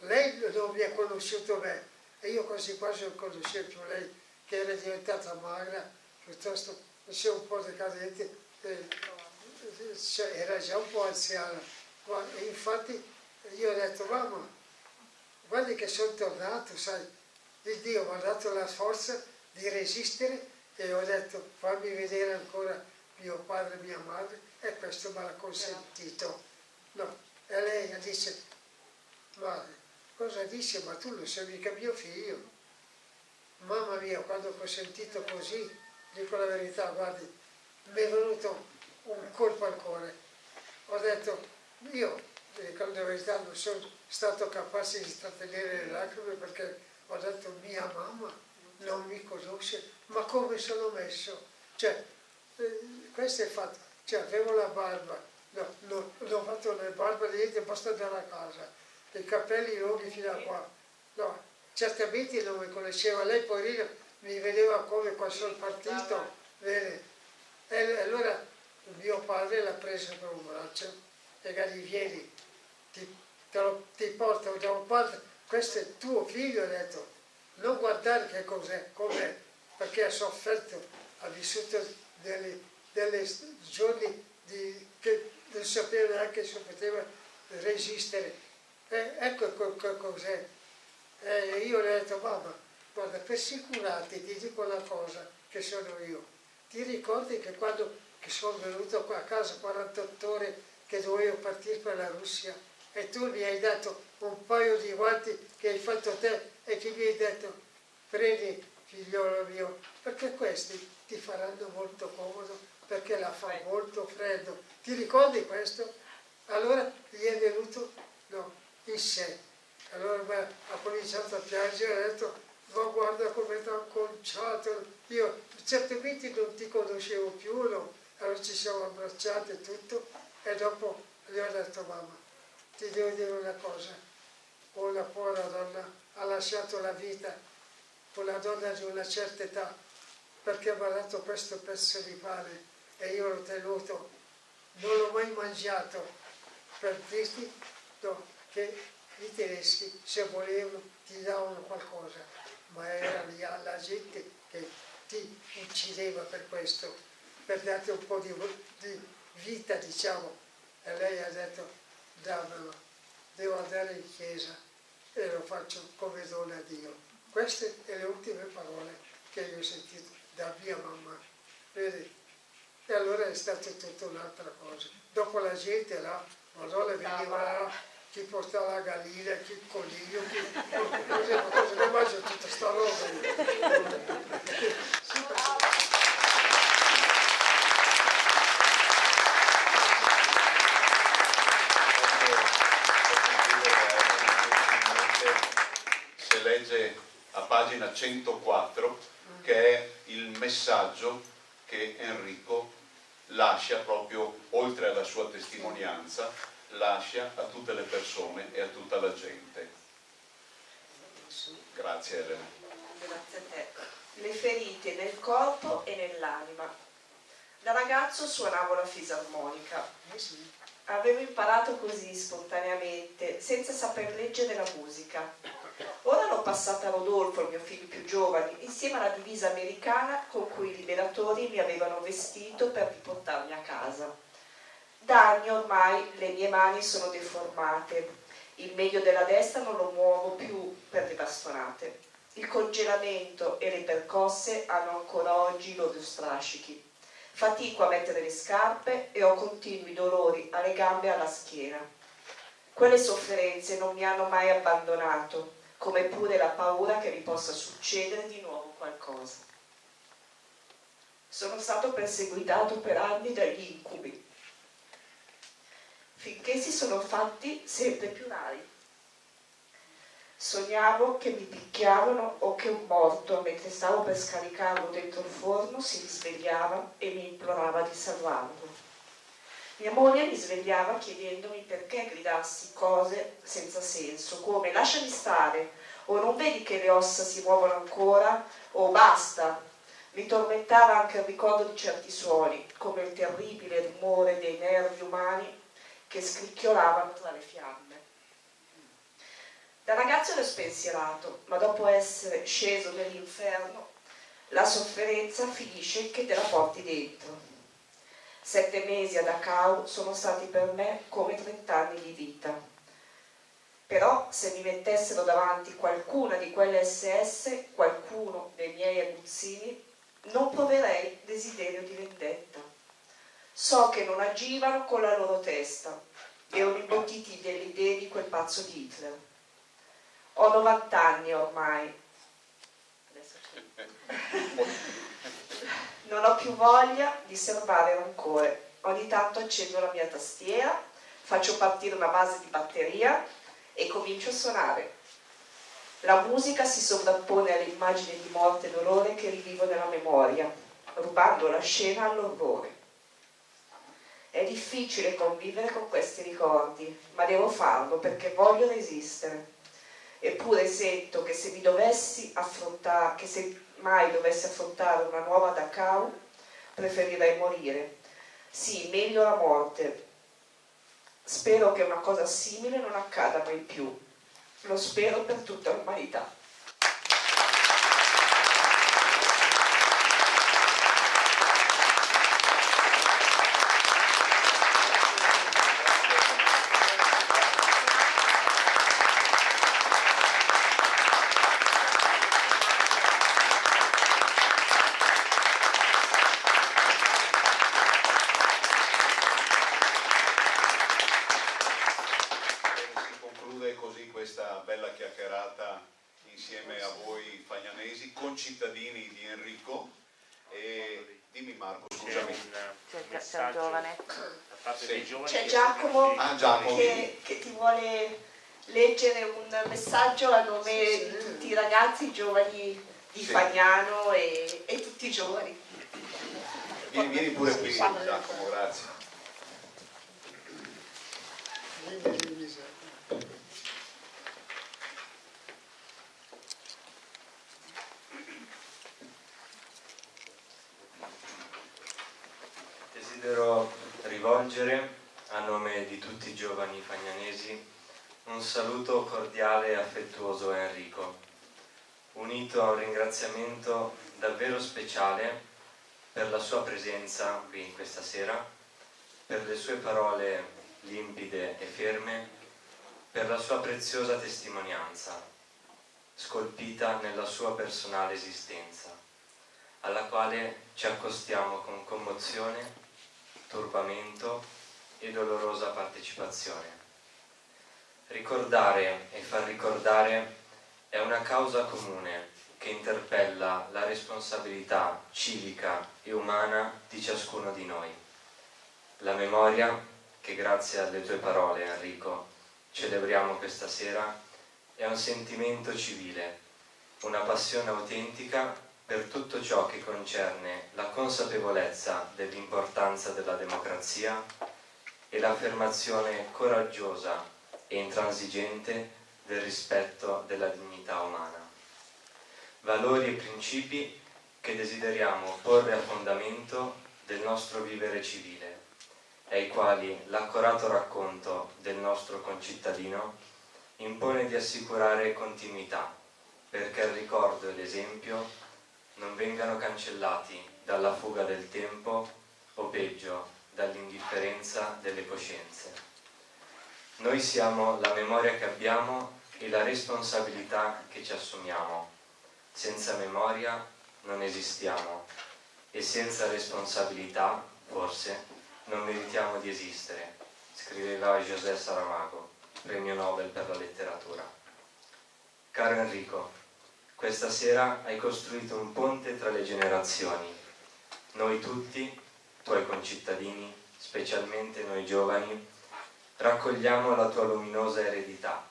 lei non mi ha conosciuto me e io quasi quasi non conoscevo più lei, che era diventata magra, piuttosto c'è un po' decadente, eh, cioè, era già un po' anziana. E infatti io ho detto, mamma, guardi che sono tornato, sai, il Dio mi ha dato la forza di resistere e ho detto fammi vedere ancora mio padre e mia madre e questo me l'ha consentito. No. E lei dice, ma cosa dice? Ma tu lo sei mica mio figlio. Mamma mia, quando ho sentito così, dico la verità, guardi, mi è venuto un colpo al cuore. Ho detto, io, dico la verità, non sono stato capace di trattenere le lacrime perché ho detto mia mamma non mi conosce, ma come sono messo? Cioè, eh, questo è fatto, cioè avevo la barba, no, no, non ho fatto le barbe niente, basta andare a casa, i capelli lunghi fino a qua, no, certamente non mi conosceva, lei poverina mi vedeva come qua sul partito, vede, e allora mio padre l'ha preso per un braccio e gli vieni, ti te lo, ti porto da un padre, questo è tuo figlio, ha detto, non guardare che cos'è, com'è, perché ha sofferto, ha vissuto delle, delle giorni di, che non sapeva neanche se poteva resistere. E ecco cos'è. E io le ho detto, mamma, guarda, per sicurarti ti dico una cosa, che sono io. Ti ricordi che quando che sono venuto qua a casa 48 ore che dovevo partire per la Russia, e tu mi hai dato un paio di guanti che hai fatto te e che mi hai detto prendi figliolo mio perché questi ti faranno molto comodo perché la fa molto freddo ti ricordi questo? allora gli è venuto no, in sé allora beh, ha cominciato a piangere ha detto ma guarda come ti ho conciato io certamente non ti conoscevo più no? allora ci siamo abbracciati e tutto e dopo gli ho detto mamma ti devo dire una cosa, una povera donna ha lasciato la vita, una donna di una certa età, perché mi ha dato questo pezzo di pane e io l'ho tenuto, non l'ho mai mangiato per dirti no, che i tedeschi se volevano ti davano qualcosa, ma era la gente che ti uccideva per questo, per darti un po' di, di vita diciamo. E lei ha detto dammelo, devo andare in chiesa e lo faccio come dona a Dio. Queste sono le ultime parole che io ho sentito da mia mamma. Vedi? E allora è stata tutta un'altra cosa. Dopo la gente là, Madonna veniva là, chi portava la gallina, chi il coniglio, chi cosa ne mangia tutta questa roba. legge a pagina 104 che è il messaggio che Enrico lascia proprio oltre alla sua testimonianza lascia a tutte le persone e a tutta la gente. Grazie Elena. Grazie a te. Le ferite nel corpo e nell'anima. Da ragazzo suonavo la fisarmonica. Avevo imparato così spontaneamente senza saper leggere la musica Ora l'ho passata a Rodolfo, mio figlio più giovane, insieme alla divisa americana con cui i liberatori mi avevano vestito per riportarmi a casa. Da anni ormai le mie mani sono deformate, il medio della destra non lo muovo più per le bastonate. Il congelamento e le percosse hanno ancora oggi i loro strascichi. Fatico a mettere le scarpe e ho continui dolori alle gambe e alla schiena. Quelle sofferenze non mi hanno mai abbandonato come pure la paura che vi possa succedere di nuovo qualcosa. Sono stato perseguitato per anni dagli incubi. finché si sono fatti sempre più rari. Sognavo che mi picchiavano o che un morto, mentre stavo per scaricarlo dentro il forno, si risvegliava e mi implorava di salvarlo. Mia moglie mi svegliava chiedendomi perché gridassi cose senza senso, come lasciami stare, o non vedi che le ossa si muovono ancora, o basta. Mi tormentava anche il ricordo di certi suoni, come il terribile rumore dei nervi umani che scricchiolavano tra le fiamme. Da ragazzo ero spensierato, ma dopo essere sceso nell'inferno, la sofferenza finisce che te la porti dentro. Sette mesi ad Dachau sono stati per me come trent'anni di vita. Però se mi mettessero davanti qualcuna di quelle SS, qualcuno dei miei aguzzini, non proverei desiderio di vendetta. So che non agivano con la loro testa, erano imbottiti delle idee di quel pazzo di Hitler. Ho 90 anni ormai. [laughs] non ho più voglia di serbare rancore. Ogni tanto accendo la mia tastiera, faccio partire una base di batteria e comincio a suonare. La musica si sovrappone alle immagini di morte e dolore che rivivo nella memoria, rubando la scena all'orrore. È difficile convivere con questi ricordi, ma devo farlo perché voglio resistere. Eppure sento che se mi dovessi affrontare, che se mai dovessi affrontare una nuova Dachau, preferirei morire. Sì, meglio la morte. Spero che una cosa simile non accada mai più. Lo spero per tutta l'umanità. Si conclude così questa bella chiacchierata insieme a voi fagnanesi, concittadini di Enrico. E dimmi Marco, C'è scusami. un C'è il messaggio giovane. da parte Sì. dei giovani C'è che Giacomo. sono Ah, Giacomo. che, che ti vuole leggere un messaggio a nome Sì, sì. di tutti i ragazzi giovani di Sì. Fagnano e, e tutti i giovani. Vieni, vieni pure qui, Giacomo, grazie. Vieni, Luisa. Desidero rivolgere a nome di tutti i giovani fagnanesi un saluto cordiale e affettuoso a Enrico, unito a un ringraziamento davvero speciale per la sua presenza qui questa sera, per le sue parole limpide e ferme, per la sua preziosa testimonianza, scolpita nella sua personale esistenza, alla quale ci accostiamo con commozione turbamento e dolorosa partecipazione. Ricordare e far ricordare è una causa comune che interpella la responsabilità civica e umana di ciascuno di noi. La memoria, che grazie alle tue parole Enrico celebriamo questa sera, è un sentimento civile, una passione autentica per tutto ciò che concerne la consapevolezza dell'importanza della democrazia e l'affermazione coraggiosa e intransigente del rispetto della dignità umana. Valori e principi che desideriamo porre a fondamento del nostro vivere civile, ai quali l'accorato racconto del nostro concittadino impone di assicurare continuità, perché il ricordo e l'esempio non vengano cancellati dalla fuga del tempo o peggio dall'indifferenza delle coscienze. Noi siamo la memoria che abbiamo e la responsabilità che ci assumiamo. Senza memoria non esistiamo e senza responsabilità, forse, non meritiamo di esistere, scriveva José Saramago, premio Nobel per la letteratura. Caro Enrico, questa sera hai costruito un ponte tra le generazioni. Noi tutti, tuoi concittadini, specialmente noi giovani, raccogliamo la tua luminosa eredità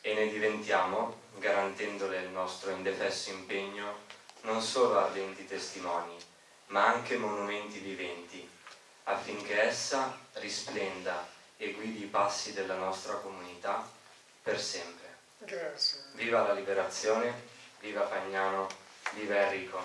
e ne diventiamo, garantendole il nostro indefesso impegno, non solo ardenti testimoni, ma anche monumenti viventi, affinché essa risplenda e guidi i passi della nostra comunità per sempre. Grazie. Viva la liberazione, viva Fagnano, viva Enrico.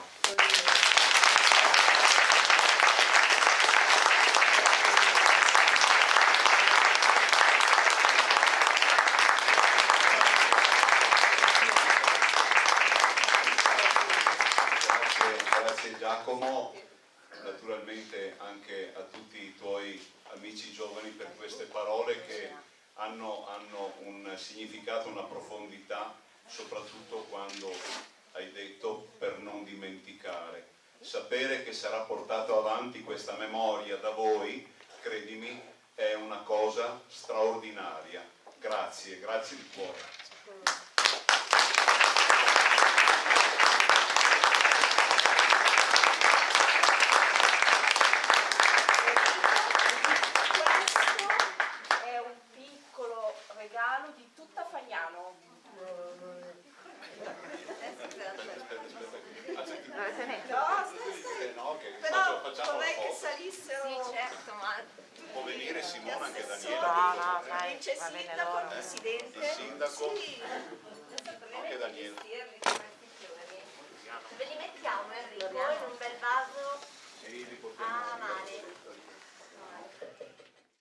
Grazie, grazie Giacomo, naturalmente anche a tutti i tuoi amici giovani per queste parole che hanno, hanno un significato, una profondità, soprattutto quando hai detto per non dimenticare. Sapere che sarà portato avanti questa memoria da voi, credimi, è una cosa straordinaria. Grazie, grazie di cuore.